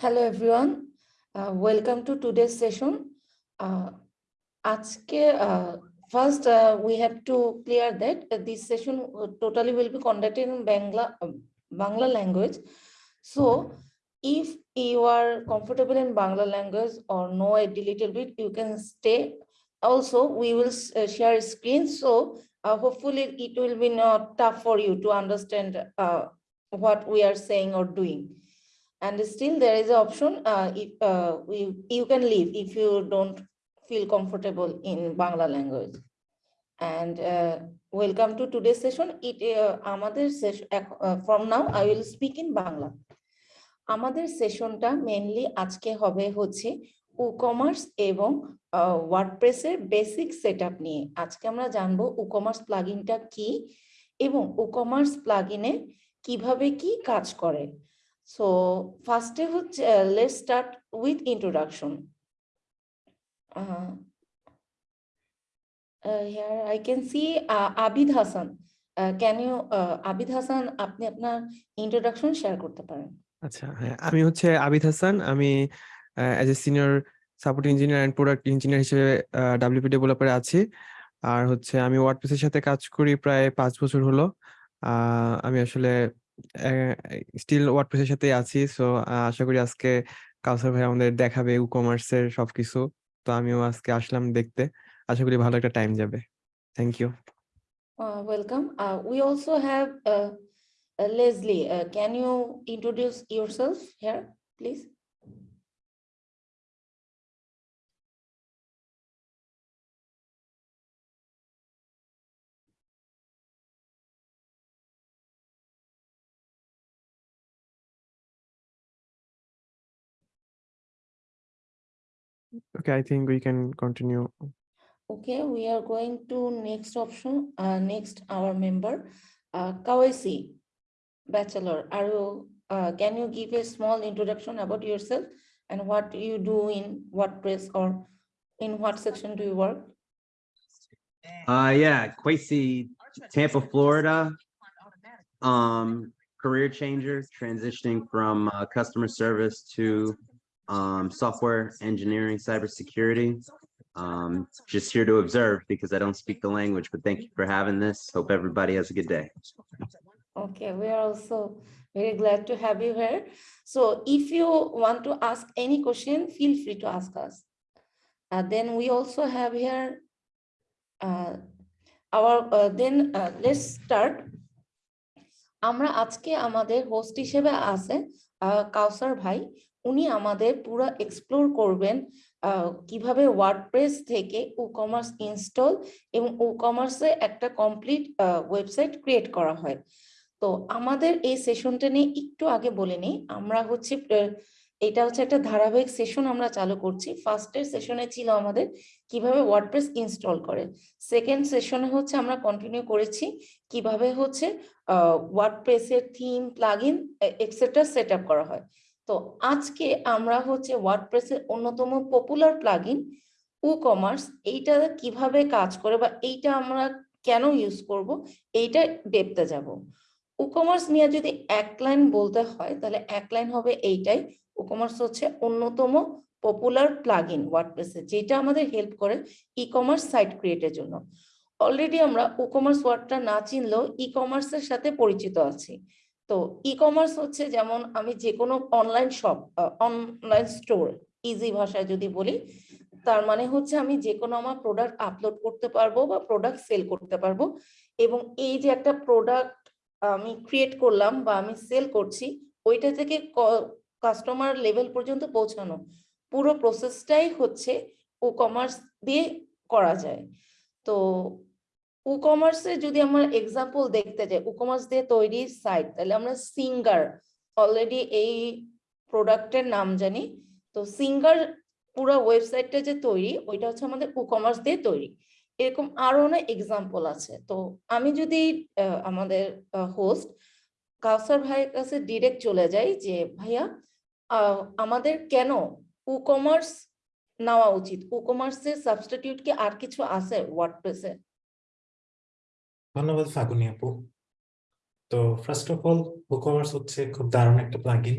Hello everyone, uh, welcome to today's session. Uh, আজকে uh, first uh, we have to clear that uh, this session uh, totally will be conducted in Bangla, um, Bangla language. So if you are comfortable in Bangla language or know a little bit, you can stay. Also, we will s- uh, share screen, so uh, hopefully it will be not tough for you to understand uh, what we are saying or doing. And still there is an option, uh, if, uh, we, you can leave if you don't feel comfortable in Bangla language. And, uh, welcome to today's session. It, uh, আমাদের session, uh, from now I will speak in Bangla. আমাদের সেশনটা mainly আজকে হবে হচ্ছে e commerce এবং ওয়ার্ডপ্রেসের basic setup নিয়ে আজকে আমরা জানব ই কমার্স প্লাগইনটা কি এবং ই কমার্স প্লাগইনে কীভাবে কি কাজ করে সো ফার্স্টে হচ্ছে let's start with introduction here I can see Abid Hasan can you Abid Hasan আপনি আপনার ইন্ট্রোডাকশন শেয়ার করতে পারেন? আচ্ছা হ্যাঁ আমি হচ্ছে আবিদ হাসান। আমি as a senior support engineer and product engineer হিসেবে ডাব্লিউপি ডেভেলপারে আছি। আর হচ্ছে আমি ওয়ার্ডপ্রেসের সাথে কাজ করি প্রায় পাঁচ বছর হলো। আমি আসলে স্টিল ওয়ার্ডপ্রেসের সাথে আছি। সো আশা করি আজকে কাউসার ভাই আমাদের দেখাবে ই কমার্সের সবকিছু। তো আমিও আজকে আসলাম দেখতে। আশা করি ভালো একটা টাইম যাবে। Thank you welcome we also have also can you introduce Leslie. Introduce yourself here, please? Okay, I think we can continue. Okay, we are going to next option. Uh, next, our member, uh, Kawesi, bachelor. Are you? Uh, can you give a small introduction about yourself and what you do in WordPress or in what section do you work? Uh, yeah, Kwesi, Tampa, Florida. Um, career changer, transitioning from uh, customer service to um, software engineering, cybersecurity. Um, just here to observe because I don't speak the language, but thank you for having this. Hope everybody has a good day. Okay, we are also very glad to have you here. So if you want to ask any question, feel free to ask us. Uh, then we also have here uh, our, uh, then uh, let's start. আমরা আজকে আমাদের host হিসেবে আছে আহ, কাউসার ভাই উনি আমাদের পুরো explore করবেন কীভাবে ওয়ার্ডপ্রেস থেকে ই কমার্স ইনস্টল এবং ই কমার্সে একটা কমপ্লিট ওয়েবসাইট ক্রিয়েট করা হয়। তো আমাদের এই সেশনটা নিয়ে একটু আগে বলে নিই, আমরা হচ্ছে এটা হচ্ছে একটা ধারাবাহিক সেশন আমরা চালু করছি। ফার্স্টের সেশনে ছিল আমাদের কীভাবে ওয়ার্ডপ্রেস ইনস্টল করে। সেকেন্ড সেশনে হচ্ছে আমরা কন্টিনিউ করেছি কীভাবে হচ্ছে ওয়ার্ডপ্রেসের থিম প্লাগইন এক্সেট্রা সেট করা হয়। তো আজকে আমরা হচ্ছে ওয়ার্ডপ্রেসের অন্যতম পপুলার প্লাগইন ই কমার্স এইটা কীভাবে কাজ করে বা এইটা আমরা কেন ইউজ করব, এইটা ডেপতে যাব। ই কমার্স নিয়ে যদি এক লাইন বলতে হয়, তাহলে এক লাইন হবে এইটাই। ই কমার্স হচ্ছে অন্যতম পপুলার প্লাগইন ওয়ার্ডপ্রেসে যেটা আমাদের হেল্প করে ই কমার্স সাইট ক্রিয়েটের জন্য। অলরেডি আমরা ই কমার্স ওয়ার্ডটা না চিনলেও ই কমার্সের সাথে পরিচিত আছি। তো ই কমার্স হচ্ছে যেমন আমি যে কোনো online shop online store easy ভাষায় যদি বলি, তার মানে হচ্ছে আমি যে কোনো আমার প্রোডাক্ট আপলোড করতে পারব বা প্রোডাক্ট সেল করতে পারব এবং এই যে একটা প্রোডাক্ট আমি ক্রিয়েট করলাম বা আমি সেল করছি, ওইটা থেকে কাস্টমার লেভেল পর্যন্ত পৌঁছানো, পুরো প্রসেসটাই হচ্ছে ই কমার্স দিয়ে করা যায়। তো ই কমার্সে যদি আমরা এক্সাম্পল দেখতে যাই ই দিয়ে তৈরি সাইট তাহলে আমরা সিঙ্গার অলরেডি এই প্রোডাক্টের নাম জানি। তো সিঙ্গার পুরো ওয়েবসাইটটা যে তৈরি, ওইটা হচ্ছে আমাদের ই কমার্স দিয়ে তৈরি। এরকম আরও অনেক এক্সাম্পল আছে। তো আমি যদি আমাদের হোস্ট কাউসার ভাইয়ের কাছে ডিরেক্ট চলে যাই যে, ভাইয়া আমাদের কেন ই নেওয়া উচিত? ই কমার্সের সাবস্টিটিউট কি আর কিছু আছে? ওয়ার্ডপ্রেসে ধন্যবাদ ফাগুনি আপু। তো ফার্স্ট অফ অল বুকওয়ার্স হচ্ছে খুব দারুণ একটা প্লাগইন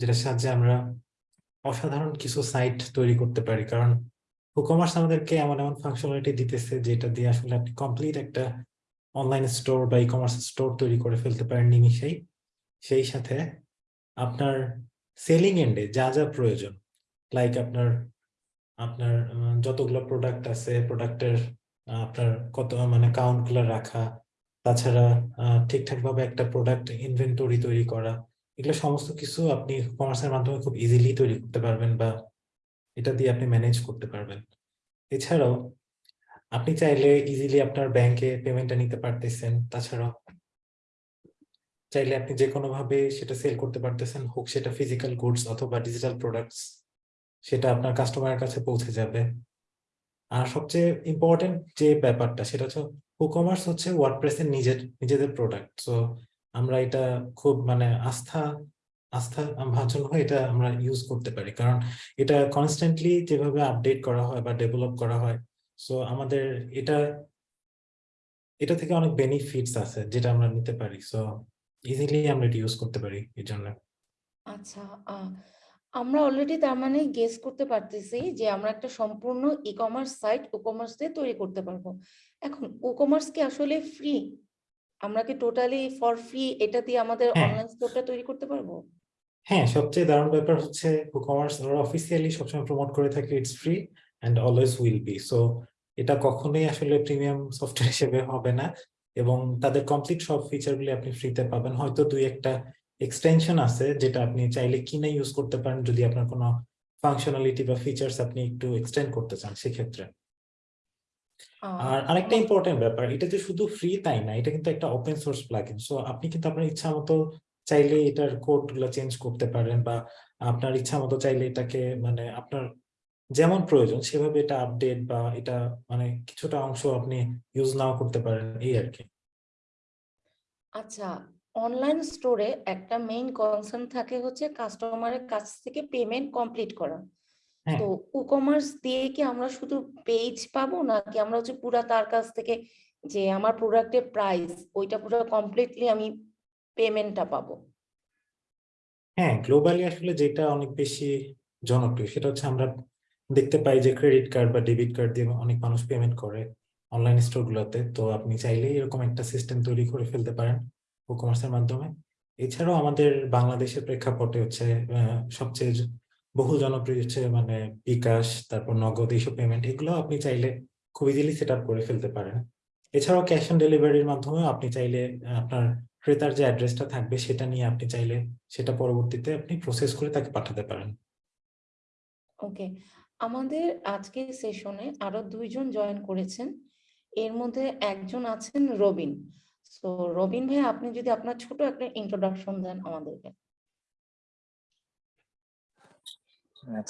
যেটার সাহায্যে আমরা অসাধারণ কিছু সাইট তৈরি করতে পারি। কারণ কমার্স আমাদেরকে এমন এমন ফাংশনালিটি দিতেছে যেটা দিয়ে আসলে আপনি কমপ্লিট একটা অনলাইন স্টোর বা ই কমার্স স্টোর তৈরি করে ফেলতে পারেন নিমিশেই সেই সাথে আপনার সেলিং এন্ডে যা যা প্রয়োজন লাইক আপনার আপনার যতগুলো প্রোডাক্ট আছে প্রোডাক্টের আপনার কত মানে কাউন্টগুলো রাখা, তাছাড়া ঠিকঠাক ভাবে একটা প্রোডাক্ট ইনভেন্টরি তৈরি করা, এগুলো সমস্ত কিছু আপনি কমার্সের মাধ্যমে খুব ইজিলি তৈরি করতে পারবেন বা এটা দিয়ে আপনি ম্যানেজ করতে পারবেন। এছাড়াও, আপনি চাইলে ইজিলি আপনার ব্যাংকে পেমেন্টটা নিতে পারতেছেন, তাছাড়াও চাইলে আপনি যে কোনো ভাবে সেটা সেল করতে পারতেছেন, হোক সেটা ফিজিক্যাল গুডস অথবা ডিজিটাল প্রোডাক্টস সেটা আপনার কাস্টমারের কাছে পৌঁছে যাবে। আর সবচেয়ে ইম্পর্টেন্ট যে ব্যাপারটা সেটা হচ্ছে কমার্স হচ্ছে ওয়ার্ডপ্রেসের নিজের, নিজেদের প্রোডাক্ট সো আমরা এটা খুব মানে আস্থা আস্থা ভাজন হয়ে এটা আমরা ইউজ করতে পারি। কারণ এটা কনস্ট্যান্টলি যেভাবে আপডেট করা হয় বা ডেভেলপ করা হয় সো আমাদের এটা এটা থেকে অনেক বেনিফিটস আছে যেটা আমরা নিতে পারি। সো ইজিলি আমরা এটা ইউজ করতে পারি এই জন্য। আচ্ছা আমরা অলরেডি তার মানে গেস করতে পারতেছি যে আমরা একটা সম্পূর্ণ e commerce site WooCommerce দিয়ে তৈরি করতে পারব। এখন ও কমার্স কি আসলে ফ্রি আমরা কি টোটালি ফর ফ্রি এটা দিয়ে আমাদের হ্যাঁ। অনলাইন স্টোরটা তৈরি করতে পারব? হ্যাঁ সবচেয়ে দারুণ ব্যাপার হচ্ছে ও কমার্স ওরা অফিসিয়ালি সবসময় প্রমোট করে থাকে it's free and always will be so এটা কখনোই আসলে প্রিমিয়াম সফটওয়্যার হিসেবে হবে না এবং তাদের কমপ্লিট সব ফিচারগুলি আপনি ফ্রিতে পাবেন। হয়তো দুই একটা এক্সটেনশন আছে যেটা আপনি চাইলে কিনে ইউজ করতে পারেন যদি আপনার কোনো ফাংশনালিটি বা ফিচার্স আপনি একটু এক্সটেন্ড করতে চান সেক্ষেত্রে। আর আরেকটা ইম্পর্টেন্ট ব্যাপার এটা যে শুধু ফ্রি তাই না এটা কিন্তু একটা ওপেন সোর্স প্লাগইন সো আপনি কিন্তু আপনার ইচ্ছা মতো চাইলে এটার কোডগুলো চেঞ্জ করতে পারেন বা আপনার ইচ্ছা মতো চাইলে এটাকে মানে আপনার যেমন প্রয়োজন সেভাবে এটা আপডেট বা এটা মানে কিছুটা অংশ আপনি ইউজ নাও করতে পারেন এই আর কি। আচ্ছা অনলাইন স্টোরে একটা মেইন কনসার্ন থাকে হচ্ছে কাস্টমারের কাছ থেকে পেমেন্ট কমপ্লিট করা। হ্যাঁ। তো ই কমার্স দিয়ে কি আমরা শুধু পেজ পাবো নাকি আমরা হচ্ছে পুরা তার কাছ থেকে যে আমার প্রোডাক্টের প্রাইস ওইটা পুরো কমপ্লিটলি আমি পেমেন্টটা পাবো? হ্যাঁ গ্লোবালি আসলে যেটা অনেক বেশি জনপ্রিয় সেটা হচ্ছে আমরা দেখতে পাই যে ক্রেডিট কার্ড বা ডেবিট কার্ড দিয়ে অনেক মানুষ পেমেন্ট করে অনলাইন স্টোর গুলোতে। তো আপনি চাইলেই এরকম একটা সিস্টেম তৈরি করে ফেলতে পারেন। ই কমার্সের মাধ্যমে। এছাড়াও আমাদের বাংলাদেশের প্রেক্ষাপটে হচ্ছে সবচেয়ে বহু জনপ্রিয় হচ্ছে মানে বিকাশ, তারপর নগদ এইসব পেমেন্ট এগুলো আপনি চাইলে খুব ইজিলি সেট করে ফেলতে পারেন। এছাড়াও ক্যাশ অন ডেলিভারির মাধ্যমে আপনি চাইলে আপনার ক্রেতার যে অ্যাড্রেসটা থাকবে সেটা নিয়ে আপনি চাইলে সেটা পরবর্তীতে আপনি প্রসেস করে তাকে পাঠাতে পারেন। ওকে আমাদের আজকের সেশনে আরও দুইজন জয়েন করেছেন। এর মধ্যে একজন আছেন রবিন। সো রবিন ভাই, আপনি যদি আপনার ছোট একটা ইন্ট্রোডাকশন দেন আমাদেরকে।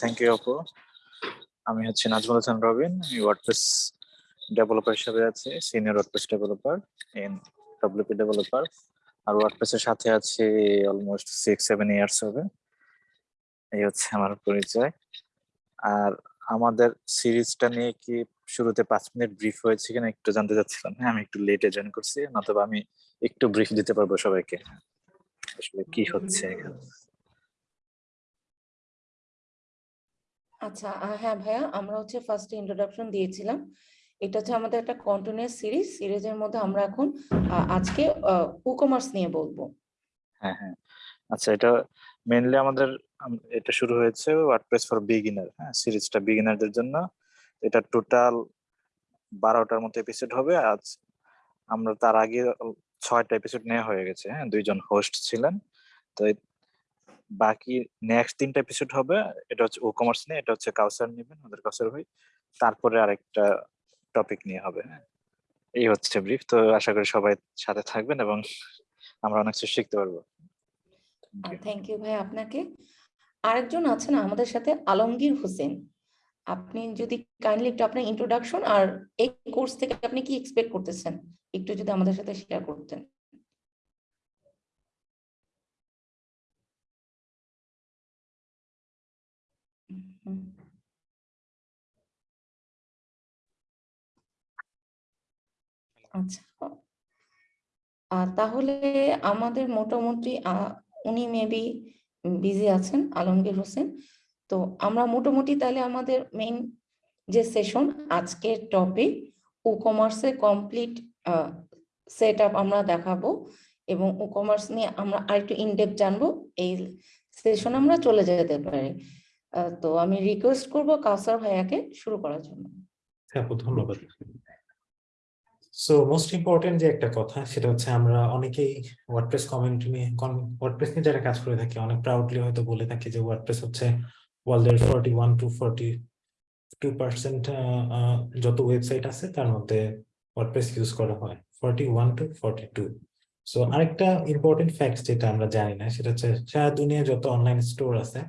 থ্যাংক ইউ আপু। আমি হচ্ছে নাজমুল হাসান রবিন, আমি ওয়ার্ডপ্রেস ডেভেলপার হিসেবে আছি senior WordPress developer in WP developer আর ওয়ার্ডপ্রেসের সাথে আছি অলমোস্ট সিক্স সেভেন ইয়ার্স হবে। এই হচ্ছে আমার পরিচয়। আর আমাদের সিরিজটা নিয়ে কি শুরুতে পাঁচ মিনিট ব্রিফ হয়েছে কিনা একটু জানতে চাচ্ছিলাম। হ্যাঁ আমি একটু লেটে জয়েন করছি নতুবা আমি একটু ব্রিফ দিতে পারব সবাইকে। আসলে কি হচ্ছে এখানে? আচ্ছা হ্যাঁ ভাইয়া আমরা হচ্ছে ফার্স্ট ইন্ট্রোডাকশন দিয়েছিলাম। এটা হচ্ছে আমাদের একটা কন্টিনিউয়াস সিরিজ সিরিজের মধ্যে আমরা এখন আজকে ই কমার্স নিয়ে বলব। হ্যাঁ হ্যাঁ। আচ্ছা এটা মেইনলি আমাদের আম- এটা শুরু হয়েছে ওয়ার্ডপ্রেস ফর বিগিনার হ্যাঁ সিরিজটা বিগিনারদের জন্য। এটা টোটাল বারোটার মতো এপিসোড হবে। আজ আমরা তার আগে ছয়টা এপিসোড নেওয়া হয়ে গেছে হ্যাঁ দুইজন হোস্ট ছিলেন। তো বাকি নেক্সট তিনটা এপিসোড হবে। এটা হচ্ছে ও কমার্স নিয়ে, এটা হচ্ছে কাউসার নেবেন আমাদের কাউসার ভাই। তারপরে আরেকটা টপিক নিয়ে হবে হ্যাঁ। এই হচ্ছে ব্রিফ তো আশা করি সবাই সাথে থাকবেন এবং আমরা অনেক কিছু শিখতে পারব। থ্যাংক ইউ ভাই আপনাকে। আরেকজন আছেন আমাদের সাথে, আলমগীর হোসেন। আপনি যদি কাইন্ডলি একটু আপনার ইন্ট্রোডাকশন আর এই কোর্স থেকে আপনি কি এক্সপেক্ট করতেছেন? একটু যদি আমাদের সাথে শেয়ার করতেন। আচ্ছা। তাহলে আমাদের মোটামুটি উনি মেবি বিজি আছেন, আলমগীর হোসেন। তো আমরা মোটামুটি তাহলে আমাদের মেইন যে সেশন আজকের টপিক ই কমার্সের কমপ্লিট সেট আপ আমরা দেখাবো এবং ই কমার্স নিয়ে আমরা আরেকটু ইনডেপ জানব। এই সেশন আমরা চলে যেতে পারি। তো আমি রিকোয়েস্ট করব কাউসার ভাইয়াকে শুরু করার জন্য। হ্যাঁ ধন্যবাদ। সো মোস্ট ইম্পর্টেন্ট যে একটা কথা, সেটা হচ্ছে আমরা অনেকেই ওয়ার্ডপ্রেস কমিউনিটি নিয়ে ওয়ার্ডপ্রেস নিয়ে যারা কাজ করে থাকি, অনেক প্রাউডলি হয়তো বলে থাকি যে ওয়ার্ডপ্রেস হচ্ছে ওয়ার্ল্ডের forty one to forty two percent যত ওয়েবসাইট আছে, তার মধ্যে ওয়ার্ডপ্রেস ইউজ করা হয়। Forty one to forty two so আরেকটা ইম্পর্টেন্ট ফ্যাক্ট যেটা আমরা জানি না, সেটা হচ্ছে সারা দুনিয়া যত অনলাইন স্টোর আছে,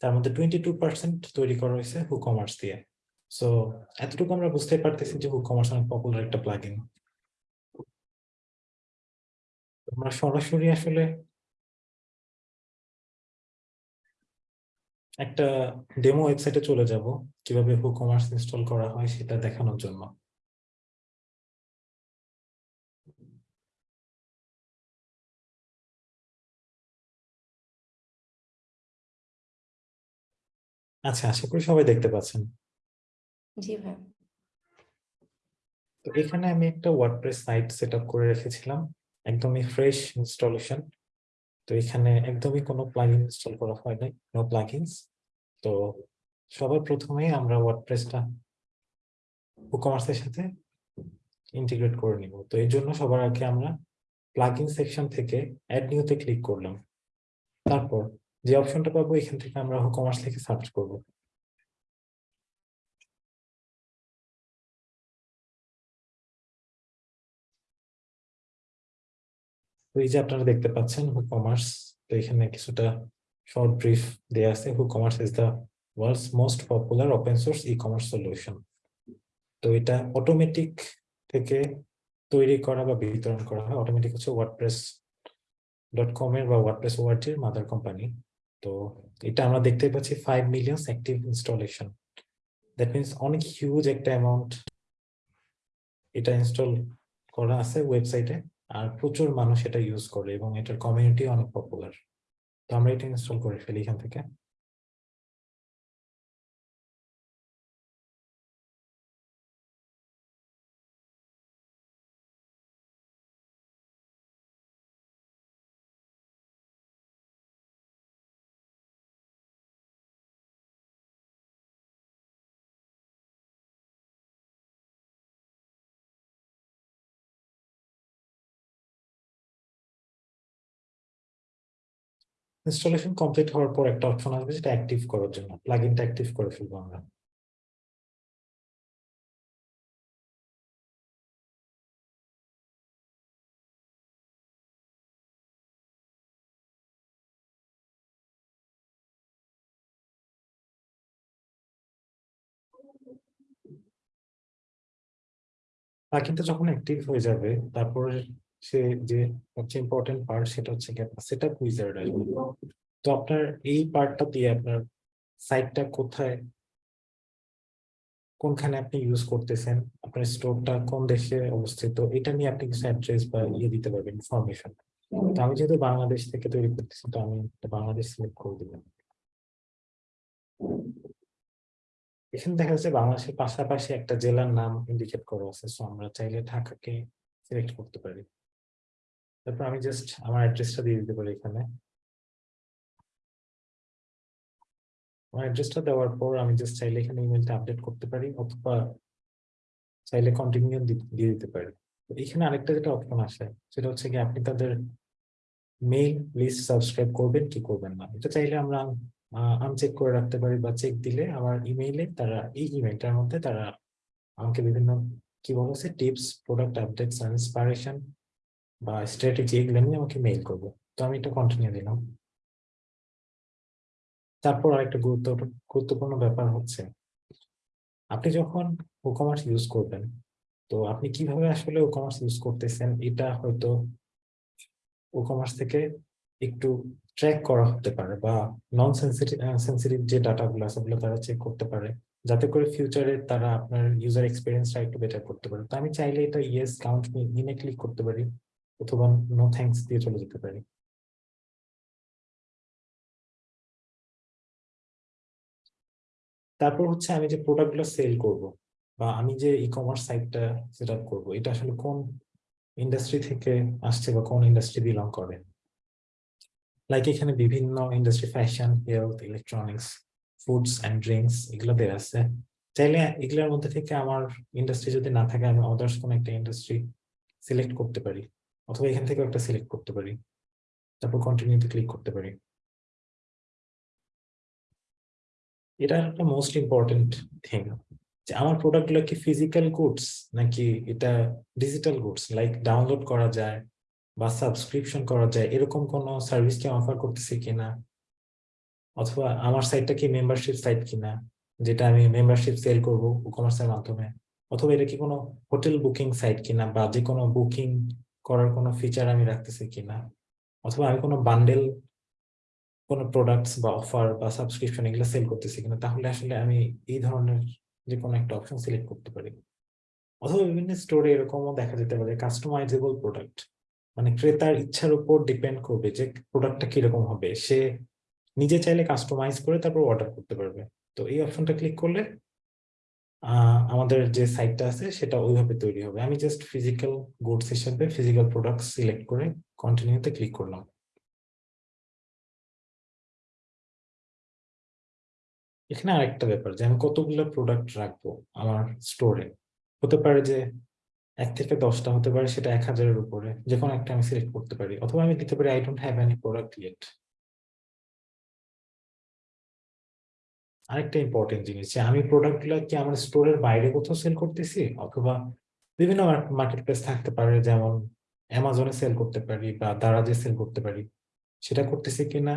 তার মধ্যে টোয়েন্টি টু পার্সেন্ট তৈরি করা হয়েছে হু কমার্স দিয়ে। সো এতটুকু আমরা বুঝতে পারতেছি যে হুক কমার্স অনেক পপুলার একটা প্লাগইন আমরা সরাসরি আসলে একটা ডেমো ওয়েবসাইটে চলে যাব কীভাবে হুক কমার্স ইনস্টল করা হয় সেটা দেখানোর জন্য। আচ্ছা আশা করি সবাই দেখতে পাচ্ছেন। জি ভাই। তো এখানে আমি একটা ওয়ার্ডপ্রেস সাইট সেট করে রেখেছিলাম। একদমই ফ্রেশ ইনস্টলেশন তো এখানে একদমই কোনো প্লাগইন ইনস্টল করা হয় নাই নো প্লাগইনস তো সবার প্রথমে আমরা ওয়ার্ডপ্রেসটা কমার্সের সাথে ইন্টিগ্রেট করে নিব। তো এই জন্য সবার আগে আমরা প্লাগইন সেকশন থেকে অ্যাড নিউতে ক্লিক করলাম। তারপর যে অপশনটা পাবো, এখান থেকে আমরা কমার্স থেকে সার্চ করব। তো এই যে আপনারা দেখতে পাচ্ছেন হু কমার্স তো এখানে কিছুটা শর্ট ব্রিফ দেয়া আছে WooCommerce is the world's most popular open source e commerce solution তো এটা অটোমেটিক থেকে তৈরি করা বা বিতরণ করা হয়। অটোমেটিক হচ্ছে ওয়ার্ডপ্রেস ডট কম এর বা ওয়ার্ডপ্রেস ওয়ার্ডটির মাদার কোম্পানি তো এটা আমরা দেখতে পাচ্ছি five million active installation that means অনেক হিউজ একটা অ্যামাউন্ট এটা ইনস্টল করা আছে ওয়েবসাইটে আর প্রচুর মানুষ এটা ইউজ করে এবং এটার কমিউনিটি অনেক পপুলার তো আমরা এটা ইনস্টল করে ফেলি এখান থেকে। ইনস্টলেশন কমপ্লিট হওয়ার পর একটা অপশন আসবে যেটা অ্যাক্টিভ করার জন্য। প্লাগইনটা অ্যাক্টিভ করে ফেলব আমরা। প্লাগইনটা যখন অ্যাক্টিভ হয়ে যাবে, তারপর সে যে সবচেয়ে ইম্পর্টেন্ট পার্ট সেটা হচ্ছে সেটা উইজার্ড আসবে তো আপনার এই পার্টটা দিয়ে আপনার সাইটটা কোথায়? কোনখানে আপনি ইউজ করতেছেন? আপনার স্টোরটা কোন দেশে অবস্থিত? এটা নিয়ে আপনি কিছু অ্যাড্রেস বা ইয়ে দিতে পারবেন ইনফরমেশন তো আমি যেহেতু বাংলাদেশ থেকে তৈরি করতেছি, তো আমি বাংলাদেশ সিলেক্ট করে দিলাম। এখানে দেখা যাচ্ছে বাংলাদেশের পাশাপাশি একটা জেলার নাম ইন্ডিকেট করা আছে সো আমরা চাইলে ঢাকাকে সিলেক্ট করতে পারি। তারপর আমি জাস্ট আমার অ্যাড্রেসটা দিয়ে দিতে পারি এখানে। আমার অ্যাড্রেসটা দেওয়ার পর আমি জাস্ট চাইলে এখানে ইমেলটা আপডেট করতে পারি অথবা চাইলে কন্টিনিউ দিয়ে দিতে পারি। এখানে আরেকটা যেটা অপশন আসে, সেটা হচ্ছে কি আপনি তাদের মেইল লিস্ট সাবস্ক্রাইব করবেন কি করবেন না। এটা চাইলে আমরা আনচেক করে রাখতে পারি বা চেক দিলে আমার ইমেইলে তারা, এই ইমেলটার মধ্যে তারা আমাকে বিভিন্ন, কি বলেছে টিপস প্রোডাক্ট আপডেটস ইন্সপাইরেশন বা স্ট্র্যাটেজি এগুলো নিয়ে আমাকে মেইল করব। তো আমি এটা কন্টিনিউ দিলাম। তারপর আরেকটা গুরুত্ব, গুরুত্বপূর্ণ ব্যাপার হচ্ছে, আপনি যখন ই কমার্স ইউজ করবেন, তো আপনি কীভাবে আসলে ই কমার্স ইউজ করতেছেন, এটা হয়তো ই কমার্স থেকে একটু ট্র্যাক করা হতে পারে বা নন সেন্সিটিভ যে ডাটাগুলো আছে, ওগুলো তারা চেক করতে পারে, যাতে করে ফিউচারে তারা আপনার ইউজার এক্সপিরিয়েন্সটা একটু বেটার করতে পারে। তো আমি চাইলে এটা ইয়েস কাউন্ট ইনে ক্লিক করতে পারি। অথবা নো থ্যাংকস দিয়ে চলে যেতে পারি তারপর হচ্ছে আমি যে প্রোডাক্টগুলো সেল করব বা আমি যে ই কমার্স সাইটটা সেট আপ করব, এটা আসলে কোন ইন্ডাস্ট্রি থেকে আসছে বা কোন ইন্ডাস্ট্রি বিলং করে? লাইক এখানে বিভিন্ন industry fashion health electronics foods and drinks এগুলো দেওয়া আছে। চাইলে এগুলোর মধ্যে থেকে আমার ইন্ডাস্ট্রি যদি না থাকে, আমি অদার্স কোনো একটা ইন্ডাস্ট্রি সিলেক্ট করতে পারি। অথবা এখান থেকেও একটা সিলেক্ট করতে পারি। তারপর কন্টিনিউতে ক্লিক করতে পারি। এটা একটা মোস্ট ইম্পর্টেন্ট থিং যে আমার প্রোডাক্টগুলো কি ফিজিক্যাল গুডস নাকি এটা ডিজিটাল গুডস লাইক ডাউনলোড করা যায় বা সাবস্ক্রিপশন করা যায়, এরকম কোন সার্ভিস কি অফার করতেছে কিনা? অথবা আমার সাইটটা কি মেম্বারশিপ সাইট কিনা, যেটা আমি মেম্বারশিপ সেল করব কমার্সের মাধ্যমে? অথবা এটা কি কোনো হোটেল বুকিং সাইট কিনা বা যে কোনো বুকিং করার কোনো ফিচার আমি রাখতেছি কিনা? অথবা আমি কোনো বান্ডেল কোনো প্রোডাক্টস বা অফার বা সাবস্ক্রিপশন এগুলো সেল করতেছি কিনা? তাহলে আসলে আমি এই ধরনের যে কোনো একটা অপশন সিলেক্ট করতে পারি। অথবা বিভিন্ন স্টোরে এরকমও দেখা যেতে পারে কাস্টমাইজেবল প্রোডাক্ট মানে ক্রেতার ইচ্ছার উপর ডিপেন্ড করবে যে প্রোডাক্টটা কীরকম হবে। সে নিজে চাইলে কাস্টমাইজ করে তারপর অর্ডার করতে পারবে। তো এই অপশনটা ক্লিক করলে আমাদের যে সাইটটা আছে, সেটা ওইভাবে তৈরি হবে। আমি জাস্ট ফিজিক্যাল গুডস হিসেবে ফিজিক্যাল প্রোডাক্ট সিলেক্ট করে কন্টিনিউতে ক্লিক করলাম। এখানে আরেকটা ব্যাপার যে আমি কতগুলো প্রোডাক্ট রাখব আমার স্টোরে হতে পারে যে এক থেকে দশটা হতে পারে, সেটা এক হাজারের উপরে যে কোনো একটা আমি সিলেক্ট করতে পারি। অথবা আমি দিতে পারি I don't have any product yet আরেকটা ইম্পর্টেন্ট জিনিস, যে আমি প্রোডাক্টগুলো কি আমার স্টোরের বাইরে কোথাও সেল করতেছি? অথবা বিভিন্ন মার্কেট প্লেস থাকতে পারে, যেমন অ্যামাজনে সেল করতে পারি বা দারাজে সেল করতে পারি। সেটা করতেছি কিনা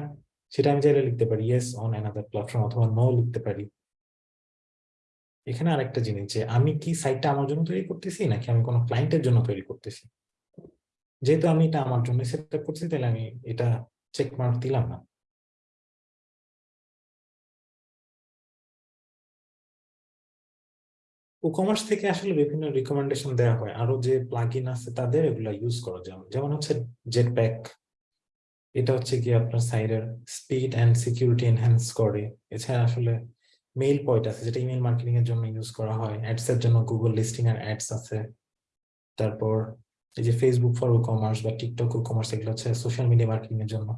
সেটা আমি চাইলে লিখতে পারি ইয়েস অন অ্যানাদার প্ল্যাটফর্ম অথবা নো লিখতে পারি। এখানে আরেকটা জিনিস, যে আমি কি সাইটটা আমার জন্য তৈরি করতেছি, নাকি আমি কোনো ক্লায়েন্টের জন্য তৈরি করতেছি? যেহেতু আমি এটা আমার জন্য সেট করছি, তাহলে আমি এটা চেক মার্ক দিলাম না। ই কমার্স থেকে আসলে বিভিন্ন রিকমেন্ডেশন দেওয়া হয়। আরও যে প্লাগইন আছে তাদের এগুলা ইউজ করা যেমন যেমন হচ্ছে জেট প্যাক এটা হচ্ছে কি আপনার সাইটের স্পিড এন্ড সিকিউরিটি এনহ্যান্স করে। এছাড়া আসলে মেইল পয়েন্ট আছে, যেটা ইমেল মার্কেটিং এর জন্য ইউজ করা হয়। অ্যাডস এর জন্য গুগল লিস্টিং এর অ্যাডস আছে। তারপর এই যে ফেসবুক ফর ই কমার্স বা টিকটক ই কমার্স এগুলো হচ্ছে সোশ্যাল মিডিয়া মার্কেটিং এর জন্য।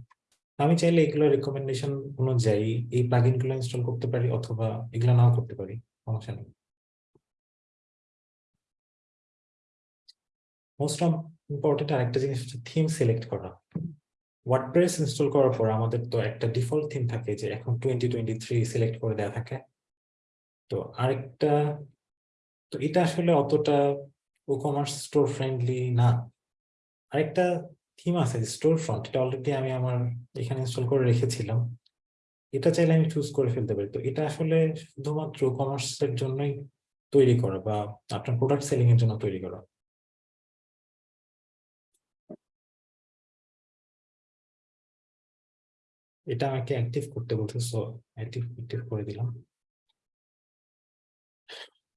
আমি চাইলে এগুলো রেকমেন্ডেশন অনুযায়ী এই প্লাগইনগুলো ইনস্টল করতে পারি অথবা এগুলো নাও করতে পারি। সমস্যা নেই। মোস্ট ইম্পর্টেন্ট আরেকটা জিনিস হচ্ছে থিম সিলেক্ট করা। ওয়ার্ডপ্রেস ইনস্টল করার পর আমাদের তো একটা ডিফল্ট থিম থাকে যে এখন টোয়েন্টি টোয়েন্টি থ্রি সিলেক্ট করে দেওয়া থাকে। তো আরেকটা, তো এটা আসলে অতটা ই কমার্স স্টোর ফ্রেন্ডলি না। আরেকটা থিম আছে স্টোর ফ্রন্ট এটা অলরেডি আমি আমার এখানে ইনস্টল করে রেখেছিলাম। এটা চাইলে আমি চুজ করে ফেলতে পারি। তো এটা আসলে শুধুমাত্র কমার্স এর জন্যই তৈরি করা বা আপনার প্রোডাক্ট সেলিং এর জন্য তৈরি করা। এটা আমাকে অ্যাক্টিভ করতে বলছে সো অ্যাক্টিভ অ্যাক্টিভ করে দিলাম।